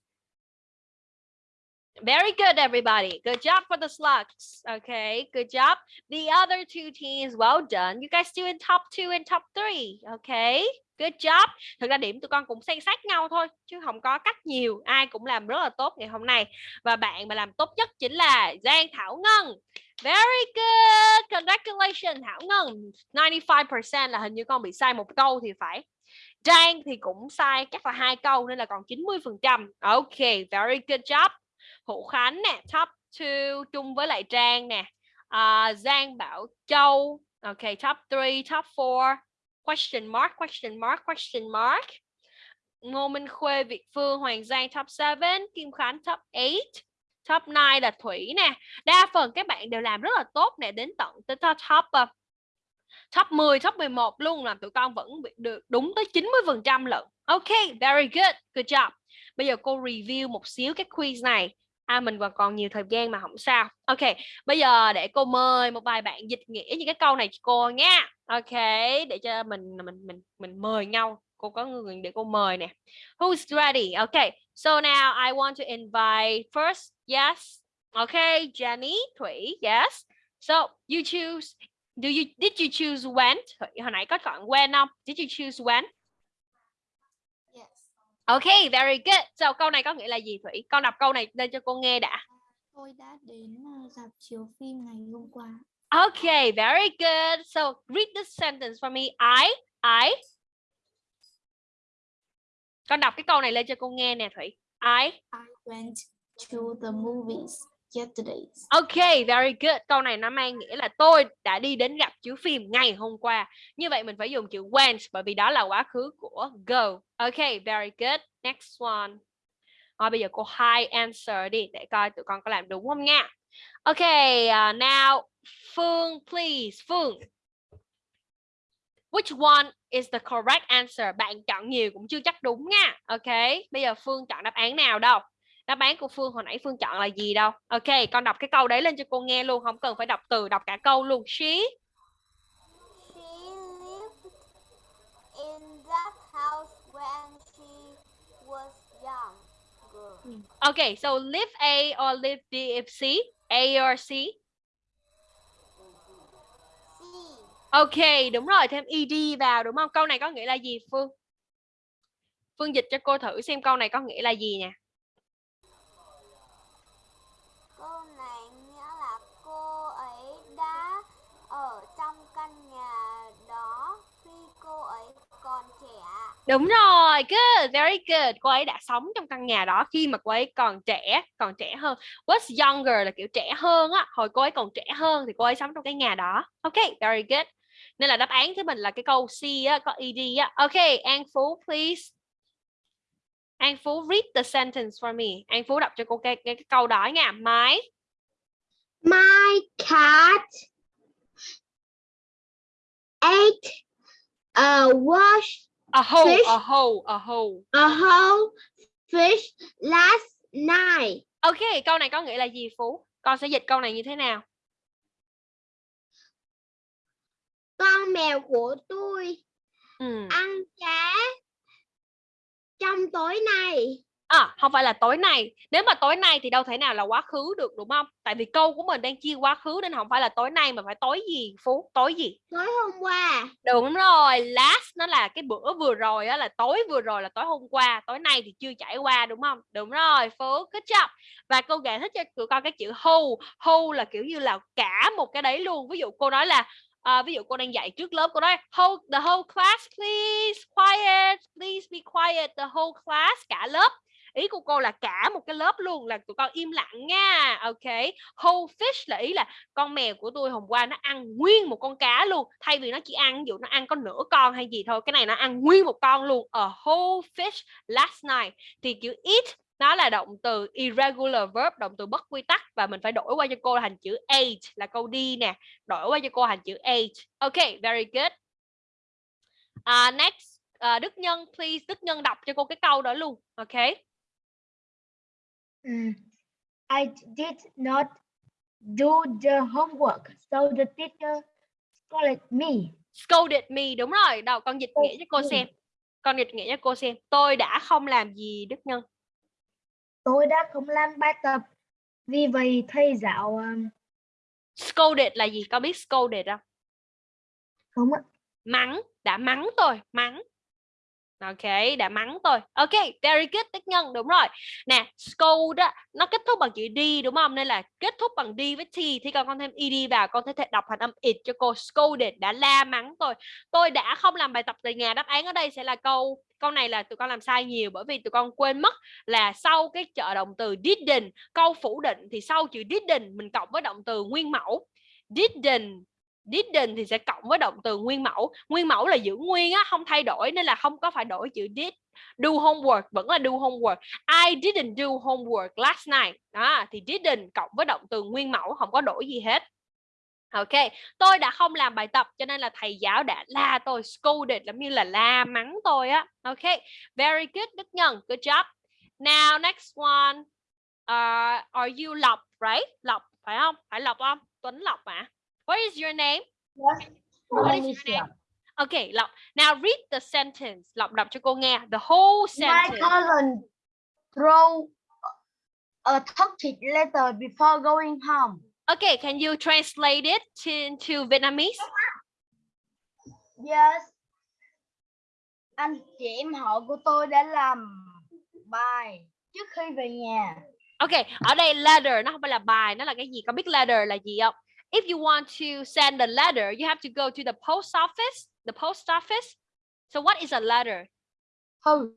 Speaker 1: Very good, everybody. Good job for the slugs. Okay, good job. The other two teams, well done. You guys still in top two and top three. Okay, good job. Thực ra điểm tụi con cũng xen sát nhau thôi, chứ không có cách nhiều. Ai cũng làm rất là tốt ngày hôm nay. Và bạn mà làm tốt nhất chính là Giang Thảo Ngân. Very good. Congratulations Thảo Ngân. 95% là hình như con bị sai một câu thì phải. Trang thì cũng sai chắc là hai câu nên là còn 90%. Ok, very good job. Hữu Khánh nè, top 2 chung với lại Trang nè. Uh, Giang Bảo Châu, ok, top 3, top 4. Question mark, question mark, question mark. Ngô Minh Khuê, Việt Phương, Hoàng Giang top 7, Kim Khánh top 8. Top 9 là Thủy nè. Đa phần các bạn đều làm rất là tốt nè, đến tận tới top uh, top 10, top 11 luôn là tụi con vẫn được đúng tới 90% lận. Ok, very good, good job. Bây giờ cô review một xíu cái quiz này. À mình còn còn nhiều thời gian mà không sao. Ok, bây giờ để cô mời một vài bạn dịch nghĩa những cái câu này cho cô nha. Ok, để cho mình mình mình mình mời nhau. Cô có người để cô mời nè. Who's ready? Ok, so now I want to invite first. Yes. Ok, Jenny, Thủy. Yes. So you choose Do you did you choose when? Hồi nãy có chọn when không? Did you choose when?
Speaker 2: Yes.
Speaker 1: Okay, very good. So câu này có nghĩa là gì Thủy? Con đọc câu này lên cho cô nghe đã.
Speaker 2: Tôi đã đến ờ, dạp chiếu phim ngày hôm qua.
Speaker 1: Okay, very good. So read this sentence for me. I I Con đọc cái câu này lên cho cô nghe nè Thủy. I
Speaker 2: I went to the movies yesterday.
Speaker 1: Ok, very good. Câu này nó mang nghĩa là tôi đã đi đến gặp chiếu phim ngày hôm qua. Như vậy mình phải dùng chữ went bởi vì đó là quá khứ của go. Ok, very good. Next one. Rồi bây giờ cô hai answer đi để coi tụi con có làm đúng không nha. Ok, uh, now Phương please. Phương. Which one is the correct answer? Bạn chọn nhiều cũng chưa chắc đúng nha. Ok, bây giờ Phương chọn đáp án nào đâu? Đáp án của Phương hồi nãy Phương chọn là gì đâu? Ok con đọc cái câu đấy lên cho cô nghe luôn không cần phải đọc từ đọc cả câu luôn. She
Speaker 3: She lived in that house when she was young.
Speaker 1: Ok so live A or live B if C? A or C?
Speaker 3: C.
Speaker 1: Ok đúng rồi thêm ed vào đúng không? Câu này có nghĩa là gì Phương? Phương dịch cho cô thử xem câu này có nghĩa là gì nè Đúng rồi, good, very good. Cô ấy đã sống trong căn nhà đó khi mà cô ấy còn trẻ, còn trẻ hơn. Was younger là kiểu trẻ hơn á, hồi cô ấy còn trẻ hơn thì cô ấy sống trong cái nhà đó. Ok, very good. Nên là đáp án của mình là cái câu C á, có ed á. Ok, An Phú please. An Phú read the sentence for me. An Phú đọc cho cô cái, cái, cái câu đó nha. My
Speaker 4: My cat ate a wash
Speaker 1: A whole,
Speaker 4: Fish.
Speaker 1: a whole, a whole.
Speaker 4: a whole fish last night.
Speaker 1: Ok, câu này có nghĩa là gì Phú? Con sẽ dịch câu này như thế nào?
Speaker 4: Con mèo của tôi
Speaker 1: Ừ.
Speaker 4: ăn cá trong tối nay.
Speaker 1: À, không phải là tối nay. Nếu mà tối nay thì đâu thể nào là quá khứ được đúng không? Tại vì câu của mình đang chia quá khứ nên không phải là tối nay mà phải tối gì Phú? Tối gì?
Speaker 4: Tối hôm qua.
Speaker 1: Đúng rồi, last nó là cái bữa vừa rồi á là tối vừa rồi là tối hôm qua, tối nay thì chưa trải qua đúng không? Đúng rồi, Phú, good job. Và cô giải thích cho tụi con cái chữ whole, whole là kiểu như là cả một cái đấy luôn. Ví dụ cô nói là À, ví dụ cô đang dạy trước lớp cô nói hold the whole class please quiet please be quiet the whole class cả lớp ý của cô là cả một cái lớp luôn là tụi con im lặng nha. Ok whole fish là ý là con mèo của tôi hôm qua nó ăn nguyên một con cá luôn thay vì nó chỉ ăn ví dụ nó ăn có nửa con hay gì thôi cái này nó ăn nguyên một con luôn a whole fish last night. Thì kiểu eat nó là động từ irregular verb động từ bất quy tắc và mình phải đổi qua cho cô thành chữ ate là câu đi nè. Đổi qua cho cô thành chữ ate. Ok very good. Uh, next uh, Đức Nhân please Đức Nhân đọc cho cô cái câu đó luôn. Ok.
Speaker 5: Mm, I did not do the homework, so the teacher scolded me.
Speaker 1: scolded me đúng rồi đâu con dịch nghĩa cho cô xem con dịch nghĩa cho cô xem tôi đã không làm gì Đức Nhân
Speaker 5: Tôi đã không làm bài tập Vì vậy thầy giáo um,
Speaker 1: Scolded là gì? Có biết scolded không?
Speaker 5: không ạ.
Speaker 1: Mắng, đã mắng tôi, mắng. Ok, đã mắng tôi. Ok, very good, tích nhân, đúng rồi. Nè, scold á, nó kết thúc bằng chữ D đúng không? Nên là kết thúc bằng D với T. Thì còn con thêm ED vào, con có thể đọc thành âm it cho cô. Scolded, đã la mắng tôi. Tôi đã không làm bài tập tại nhà. Đáp án ở đây sẽ là câu, câu này là tụi con làm sai nhiều. Bởi vì tụi con quên mất là sau cái trợ động từ didn't, câu phủ định thì sau chữ didn't mình cộng với động từ nguyên mẫu. Didn't didn't thì sẽ cộng với động từ nguyên mẫu nguyên mẫu là giữ nguyên á không thay đổi nên là không có phải đổi chữ did do homework vẫn là do homework I didn't do homework last night đó thì didn't cộng với động từ nguyên mẫu không có đổi gì hết Ok, tôi đã không làm bài tập cho nên là thầy giáo đã la tôi scolded giống như là la mắng tôi á. Ok, very good Đức Nhân, good job. Now next one, uh, are you Lộc, right? Lộc phải không? Phải Lộc không? Tuấn Lộc à? What is your name? What is your name? Okay, Lộc. Now read the sentence. Lộc đọc cho cô nghe. The whole
Speaker 5: My
Speaker 1: sentence.
Speaker 5: cousin throw a toxic letter before going home.
Speaker 1: Okay, can you translate it to, into Vietnamese?
Speaker 5: Yes. Anh chị em họ của tôi đã làm bài trước khi về nhà.
Speaker 1: Okay, ở đây letter nó không phải là bài, nó là cái gì? Có biết letter là gì không? If you want to send a letter, you have to go to the post office. The post office. So what is a letter?
Speaker 5: Thư.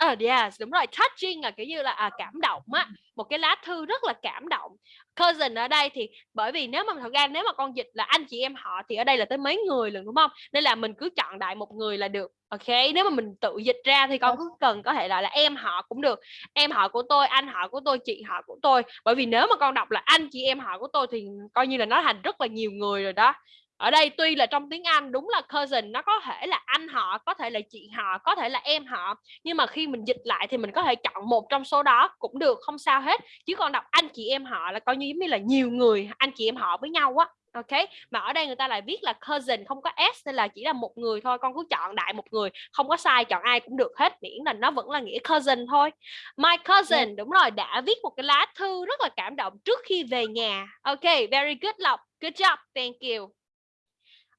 Speaker 1: Ờ yes, đúng rồi. Touching là kiểu như là à, cảm động á, một cái lá thư rất là cảm động. Cousin ở đây thì bởi vì nếu mà thật ra nếu mà con dịch là anh chị em họ thì ở đây là tới mấy người lần đúng không? Nên là mình cứ chọn đại một người là được. Ok, nếu mà mình tự dịch ra thì con cứ cần có thể là là em họ cũng được. Em họ của tôi, anh họ của tôi, chị họ của tôi. Bởi vì nếu mà con đọc là anh chị em họ của tôi thì coi như là nó thành rất là nhiều người rồi đó ở đây tuy là trong tiếng Anh đúng là cousin nó có thể là anh họ có thể là chị họ có thể là em họ nhưng mà khi mình dịch lại thì mình có thể chọn một trong số đó cũng được không sao hết. Chứ còn đọc anh chị em họ là coi như giống như là nhiều người anh chị em họ với nhau á ok? Mà ở đây người ta lại viết là cousin không có s nên là chỉ là một người thôi con cứ chọn đại một người không có sai chọn ai cũng được hết miễn là nó vẫn là nghĩa cousin thôi. My cousin đúng. rồi đã viết một cái lá thư rất là cảm động trước khi về nhà ok? Very good lộc. Good job thank you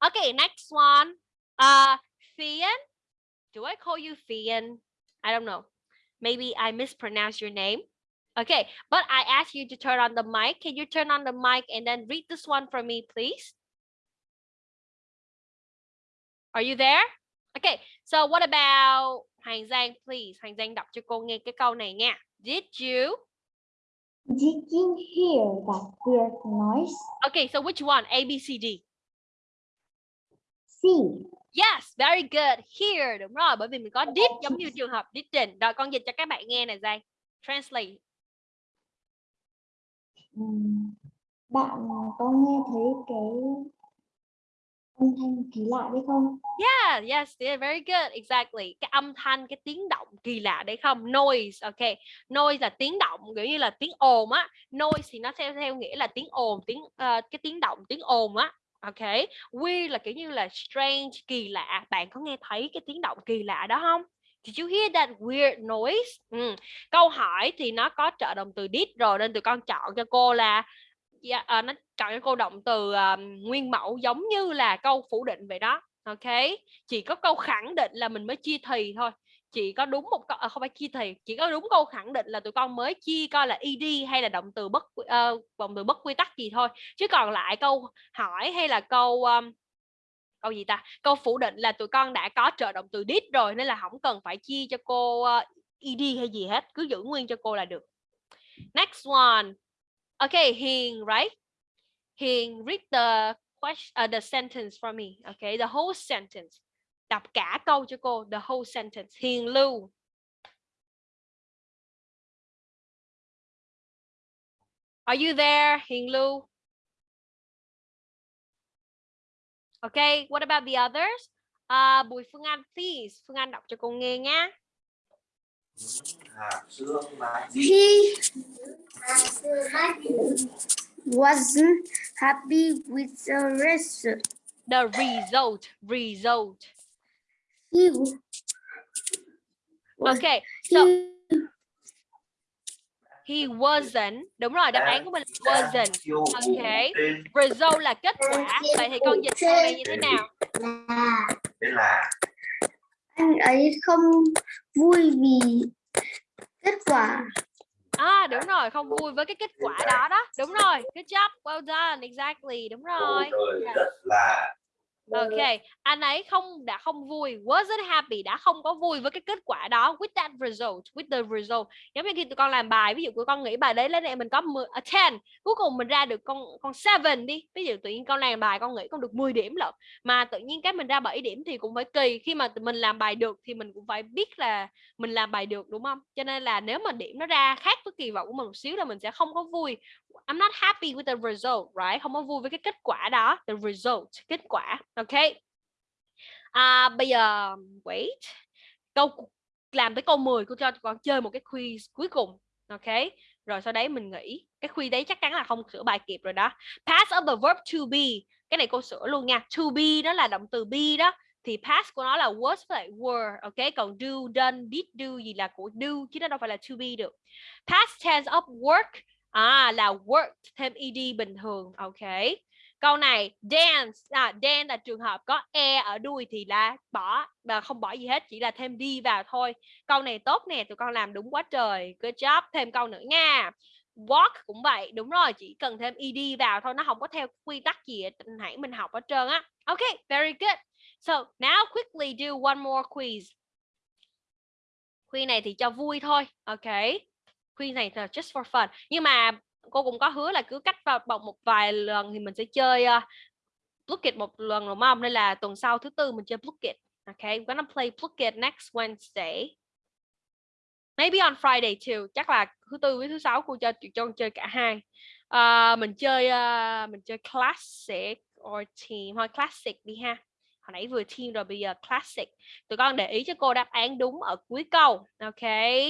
Speaker 1: Okay, next one. Uh, Fian. Do I call you Fian? I don't know. Maybe I mispronounced your name. Okay, but I asked you to turn on the mic. Can you turn on the mic and then read this one for me, please? Are you there? Okay, so what about Hoàng Giang, please? Hoàng Giang đọc cho cô nghe cái câu này nha. Did you?
Speaker 2: Did you hear that weird noise?
Speaker 1: Okay, so which one? A, B, C, D.
Speaker 2: C.
Speaker 1: Yes, very good. Here, đúng rồi, bởi vì mình có did giống như trường hợp didn't. Rồi con dịch cho các bạn nghe này Giang. Translate.
Speaker 2: Bạn có nghe thấy cái âm thanh kỳ lạ đấy không?
Speaker 1: Yeah, yes, yeah, very good. Exactly. Cái âm thanh, cái tiếng động kỳ lạ đấy không? Noise, ok. Noise là tiếng động, kiểu như là tiếng ồn á. Noise thì nó theo theo nghĩa là tiếng ồn, tiếng ờ, cái tiếng động, tiếng ồn á. Ok. Weird là kiểu như là strange, kỳ lạ. Bạn có nghe thấy cái tiếng động kỳ lạ đó không? Did you hear that weird noise? Ừ. Câu hỏi thì nó có trợ động từ did rồi nên tụi con chọn cho cô là yeah, uh, nó chọn cho cô động từ um, nguyên mẫu giống như là câu phủ định vậy đó. Ok. Chỉ có câu khẳng định là mình mới chia thì thôi. Chỉ có đúng một câu à, không phải chia thì, chỉ có đúng câu khẳng định là tụi con mới chia coi là ed hay là động từ bất uh, động từ bất quy tắc gì thôi. Chứ còn lại câu hỏi hay là câu um, câu gì ta? Câu phủ định là tụi con đã có trợ động từ did rồi nên là không cần phải chia cho cô uh, ed hay gì hết cứ giữ nguyên cho cô là được. Next one. Okay hiền right? Hiền read the question uh, ờ, the sentence for me okay the whole sentence đọc cả câu cho cô the whole sentence hiền lưu are you there hiền lưu Okay, what about the others? Uh, Bùi Phương Anh, please. Phương Anh đọc cho cô nghe nhá.
Speaker 2: He wasn't happy with the result.
Speaker 1: The result, result.
Speaker 2: He,
Speaker 1: Okay, so
Speaker 2: he,
Speaker 1: wasn't. Đúng rồi, đáp án của mình là wasn't. Okay. Result là kết quả. Vậy thì con dịch câu này như thế nào?
Speaker 2: là anh ấy không vui vì kết quả
Speaker 1: À đúng rồi, không vui với cái kết quả đó đó. Đúng rồi. Good job. Well done. Exactly. Đúng rồi.
Speaker 6: rồi rất là
Speaker 1: Ok, anh ấy không đã không vui, wasn't happy đã không có vui với cái kết quả đó with that result, with the result. Giống như khi tụi con làm bài, ví dụ tụi con nghĩ bài đấy lên đây mình có 10, a 10, cuối cùng mình ra được con con 7 đi. Ví dụ tự nhiên con làm bài con nghĩ con được 10 điểm lận, mà tự nhiên cái mình ra 7 điểm thì cũng phải kỳ. Khi mà mình làm bài được thì mình cũng phải biết là mình làm bài được đúng không? Cho nên là nếu mà điểm nó ra khác với kỳ vọng của mình một xíu là mình sẽ không có vui. I'm not happy with the result, right? Không có vui với cái kết quả đó, the result, kết quả. Ok. À, bây giờ wait. Câu làm tới câu 10 cô cho con chơi một cái quiz cuối cùng. Ok. Rồi sau đấy mình nghĩ cái quiz đấy chắc chắn là không sửa bài kịp rồi đó. Past of the verb to be. Cái này cô sửa luôn nha. To be đó là động từ be đó thì past của nó là was với lại were ok còn do done did do gì là của do chứ nó đâu phải là to be được past tense of work à là worked thêm ed bình thường, ok. Câu này, dance à dance là trường hợp có e ở đuôi thì là bỏ và không bỏ gì hết, chỉ là thêm đi vào thôi. Câu này tốt nè, tụi con làm đúng quá trời. Good job. Thêm câu nữa nha. Walk cũng vậy, đúng rồi, chỉ cần thêm ed vào thôi, nó không có theo quy tắc gì hãy mình học hết trơn á. Ok, very good. So, now quickly do one more quiz. Quiz này thì cho vui thôi, ok quiz này là just for fun. Nhưng mà cô cũng có hứa là cứ cách vào bọc một vài lần thì mình sẽ chơi ờ, uh, Plucket một lần đúng không nên là tuần sau thứ tư mình chơi Plucket okay we're gonna play Plucket next Wednesday. Maybe on Friday too. Chắc là thứ tư với thứ sáu cô cho cho chơi cả hai. Uh, mình chơi uh, mình chơi classic or team. Thôi classic đi ha hồi nãy vừa team rồi bây giờ classic tụi con để ý cho cô đáp án đúng ở cuối câu ok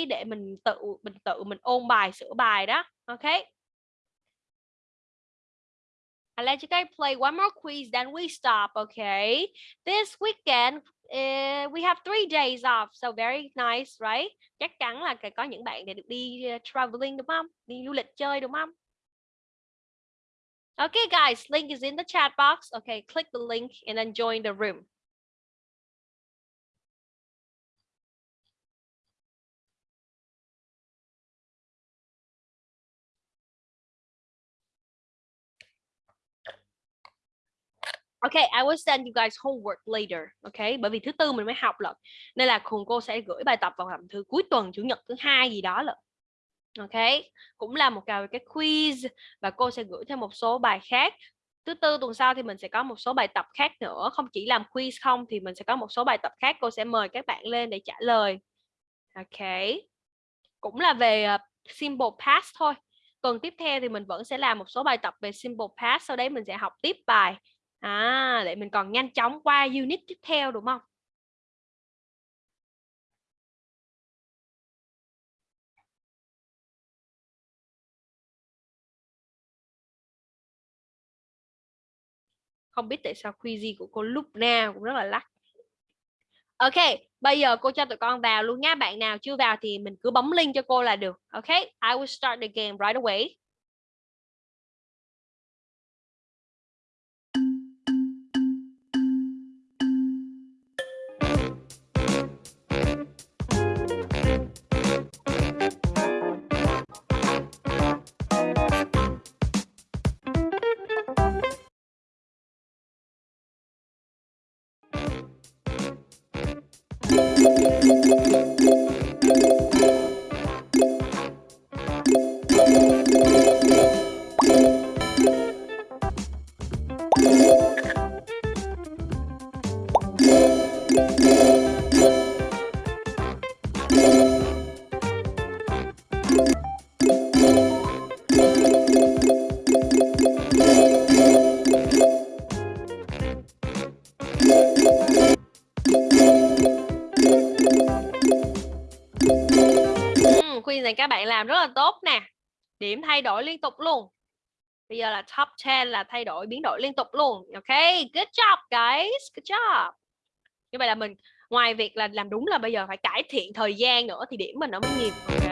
Speaker 1: để mình tự mình tự mình ôn bài sửa bài đó ok I'll let you guys play one more quiz, then we stop, okay? This weekend, uh, we have three days off, so very nice, right? Chắc chắn là có những bạn để được đi uh, traveling đúng không? Đi du lịch chơi đúng không? Okay, guys, link is in the chat box. Okay, click the link and then join the room. Okay, I will send you guys homework later. Okay, bởi vì thứ tư mình mới học lận. Nên là cùng cô sẽ gửi bài tập vào hầm thứ cuối tuần, chủ nhật thứ hai gì đó lận. Ok, cũng là một cái, cái quiz và cô sẽ gửi thêm một số bài khác. Thứ tư tuần sau thì mình sẽ có một số bài tập khác nữa, không chỉ làm quiz không thì mình sẽ có một số bài tập khác cô sẽ mời các bạn lên để trả lời. Ok. Cũng là về ờ, simple past thôi. Tuần tiếp theo thì mình vẫn sẽ làm một số bài tập về simple past, sau đấy mình sẽ học tiếp bài À, để mình còn nhanh chóng qua unit tiếp theo đúng không? Không biết tại sao quiz của cô lúc nào cũng rất là lắc. Ok, bây giờ cô cho tụi con vào luôn nha. Bạn nào chưa vào thì mình cứ bấm link cho cô là được. Ok, I will start the game right away. Này các bạn làm rất là tốt nè. Điểm thay đổi liên tục luôn. Bây giờ là top 10 là thay đổi, biến đổi liên tục luôn. Ok, good job, guys. Good job. Như vậy là mình, ngoài việc là làm đúng là bây giờ phải cải thiện thời gian nữa thì điểm mình nó mới nhiều, ok?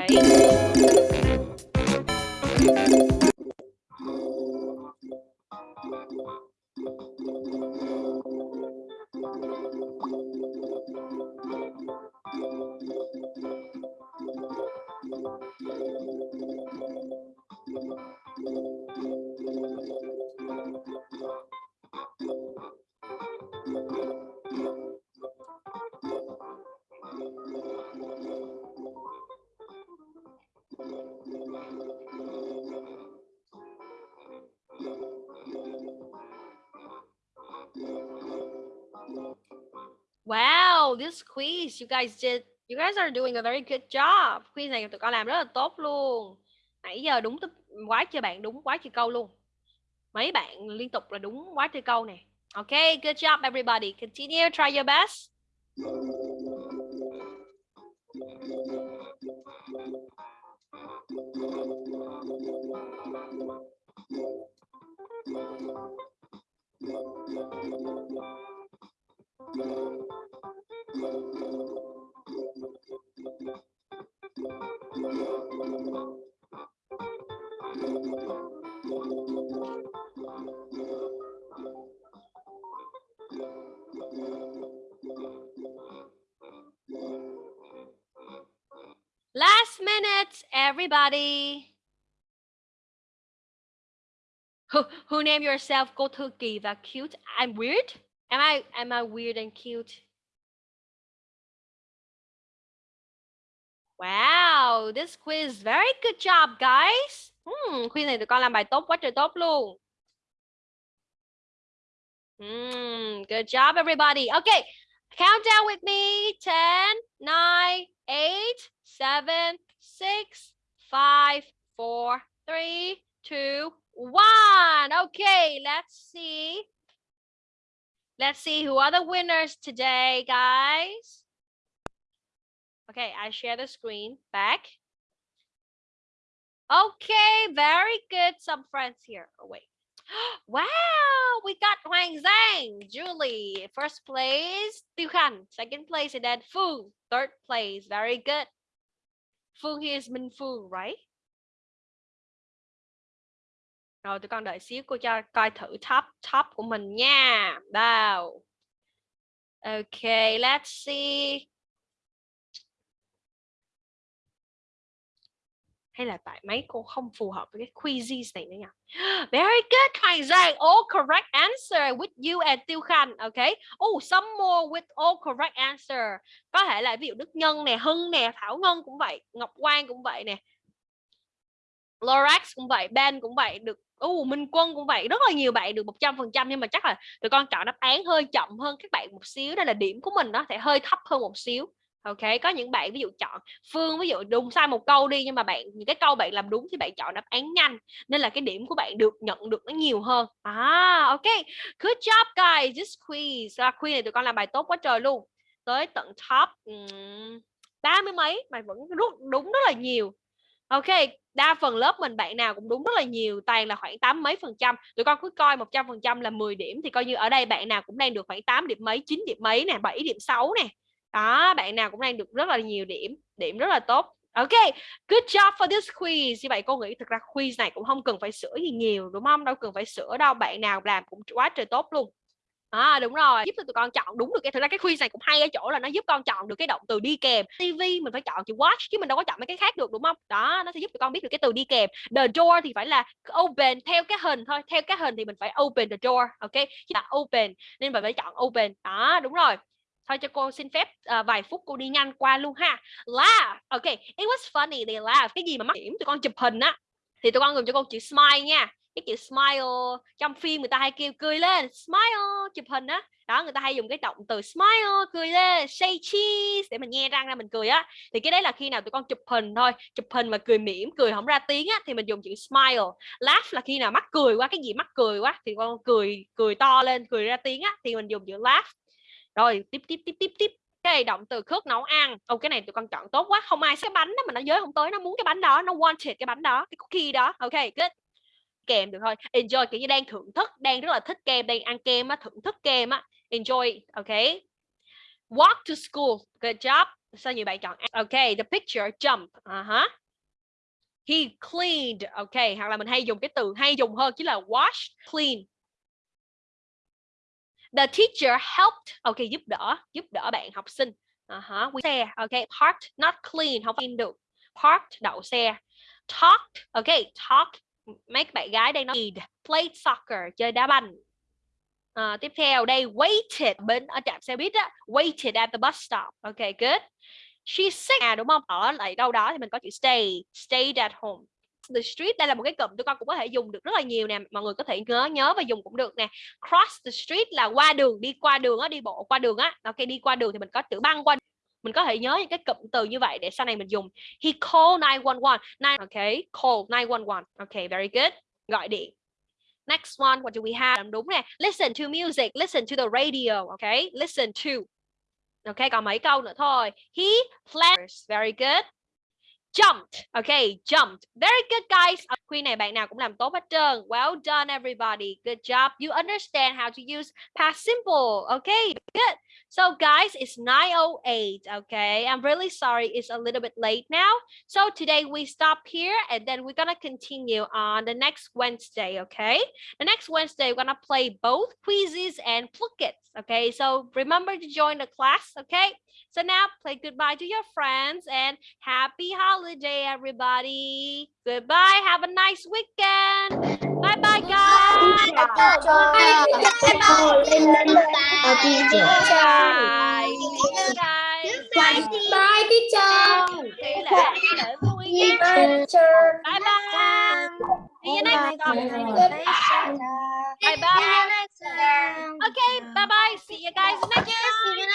Speaker 1: Wow, this quiz you guys did. You guys are doing a very good job. Quiz này tụi con làm rất là tốt luôn. Nãy giờ đúng tức quá chưa bạn đúng quá chưa câu luôn. Mấy bạn liên tục là đúng quá chưa câu nè. Okay, good job everybody. Continue, try your best. Last minute, everybody. Who, who name yourself Cô to và cute? I'm weird? Am I am I weird and cute? Wow, this quiz very good job, guys. Hmm, quiz này tụi con làm bài tốt quá trời tốt luôn. Hmm, good job, everybody. Okay, count down with me. 10, 9, 8, 7, 6, 5, 4, 3, 2, 1. Okay, let's see. Let's see who are the winners today, guys. Okay, I share the screen back. Okay, very good. Some friends here. Oh, wait. Wow, we got Hoàng Zhang, Julie, first place, Tiêu Khan, second place, and then Phương, third place. Very good. Phương here is Minh Phương, right? Rồi tụi con đợi xíu cô cho coi thử top top của mình nha. Wow. Okay, let's see. Hay là tại mấy cô không phù hợp với cái quizzes này nữa nha. Very good, Hoàng Giang. All correct answer with you and Tiêu Khanh. Okay. Oh, some more with all correct answer. Có thể là ví dụ Đức Nhân nè, Hưng nè, Thảo Ngân cũng vậy, Ngọc Quang cũng vậy nè. Lorax cũng vậy, Ben cũng vậy, được uh, Minh Quân cũng vậy rất là nhiều bạn được 100% nhưng mà chắc là tụi con chọn đáp án hơi chậm hơn các bạn một xíu đây là điểm của mình nó sẽ hơi thấp hơn một xíu ok có những bạn ví dụ chọn phương ví dụ đúng sai một câu đi nhưng mà bạn những cái câu bạn làm đúng thì bạn chọn đáp án nhanh nên là cái điểm của bạn được nhận được nó nhiều hơn. À ok good job guys. This quiz. À, quiz này tụi con làm bài tốt quá trời luôn. Tới tận top ba mươi mấy mà vẫn rút đúng rất là nhiều. Ok đa phần lớp mình bạn nào cũng đúng rất là nhiều toàn là khoảng tám mấy phần trăm. Tụi con cứ coi 100 phần trăm là 10 điểm thì coi như ở đây bạn nào cũng đang được khoảng 8 điểm mấy 9 điểm mấy nè 7 điểm 6 nè đó bạn nào cũng đang được rất là nhiều điểm điểm rất là tốt Ok, good job for this quiz. Như vậy cô nghĩ thực ra quiz này cũng không cần phải sửa gì nhiều đúng không? Đâu cần phải sửa đâu. Bạn nào làm cũng quá trời tốt luôn. À đúng rồi, giúp cho tụi con chọn đúng được cái thực ra cái quiz này cũng hay ở chỗ là nó giúp con chọn được cái động từ đi kèm. TV mình phải chọn chữ watch chứ mình đâu có chọn mấy cái khác được đúng không? Đó, nó sẽ giúp tụi con biết được cái từ đi kèm. The door thì phải là open theo cái hình thôi, theo cái hình thì mình phải open the door, ok? Chứ là open nên mình phải chọn open. Đó, đúng rồi thôi cho cô xin phép uh, vài phút cô đi nhanh qua luôn ha. Laugh. Ok it was funny they laugh. Cái gì mà mắc điểm tụi con chụp hình á thì tụi con dùng cho cô chữ smile nha. Cái chữ smile trong phim người ta hay kêu cười lên smile chụp hình á. Đó người ta hay dùng cái động từ smile cười lên say cheese để mình nghe răng ra mình cười á. Thì cái đấy là khi nào tụi con chụp hình thôi chụp hình mà cười mỉm cười không ra tiếng á thì mình dùng chữ smile laugh là khi nào mắc cười quá cái gì mắc cười quá thì con cười cười to lên cười ra tiếng á thì mình dùng chữ laugh rồi, tiếp tiếp tiếp tiếp tiếp. Cái động từ khước nấu ăn. Ô, cái này tụi con chọn tốt quá. Không ai cái bánh đó mà nó giới không tới, nó muốn cái bánh đó, nó wanted cái bánh đó, cái cookie đó. Ok, good. Kèm được thôi. Enjoy, kiểu như đang thưởng thức, đang rất là thích kem, đang ăn kem á, thưởng thức kem á. Enjoy, ok. Walk to school. Good job. Sao nhiều bạn chọn ok, the picture jump. Uh -huh. he cleaned. Ok, hoặc là mình hay dùng cái từ hay dùng hơn chính là wash clean the teacher helped ok giúp đỡ giúp đỡ bạn học sinh. Ờ uh-huh. we xe ok parked not clean không clean được. Parked đậu xe. Talked ok talk mấy bạn gái đây nói played soccer chơi đá banh. À, tiếp theo đây waited bên ở trạm xe buýt á waited at the bus stop ok good. She sick à đúng không? Ở lại đâu đó thì mình có chữ stay stayed at home the street. Đây là một cái cụm tụi con cũng có thể dùng được rất là nhiều nè, mọi người có thể nhớ nhớ và dùng cũng được nè. Cross the street là qua đường, đi qua đường á, đi bộ qua đường á. Ok, đi qua đường thì mình có chữ băng qua mình có thể nhớ những cái cụm từ như vậy để sau này mình dùng. He called 911 nine ok call 911 ok, very good. Gọi điện. Next one, what do we have? Đúng nè. Listen to music. Listen to the radio. Ok, listen to. Ok, còn mấy câu nữa thôi. He plays very good. Jumped. Okay jumped. Very good guys. Quy này bạn nào cũng làm tốt hết trơn. Well done everybody. Good job. You understand how to use past simple. Okay good. So guys it's 908 okay? I'm really sorry it's a little bit late now. So today we stop here and then we're gonna continue on the next wednesday okay? The next wednesday we're gonna play both quizzes and pluckets okay? So remember to join the class okay? So now play goodbye to your friends and happy holiday, everybody. Goodbye. Have a nice weekend. Bye bye, guys. Bye. Bye.
Speaker 4: Bye teacher.
Speaker 1: Tỷ lệ tỷ lệ. Bye bye. See you next time. Bye bye. Okay, bye bye. See you guys next time.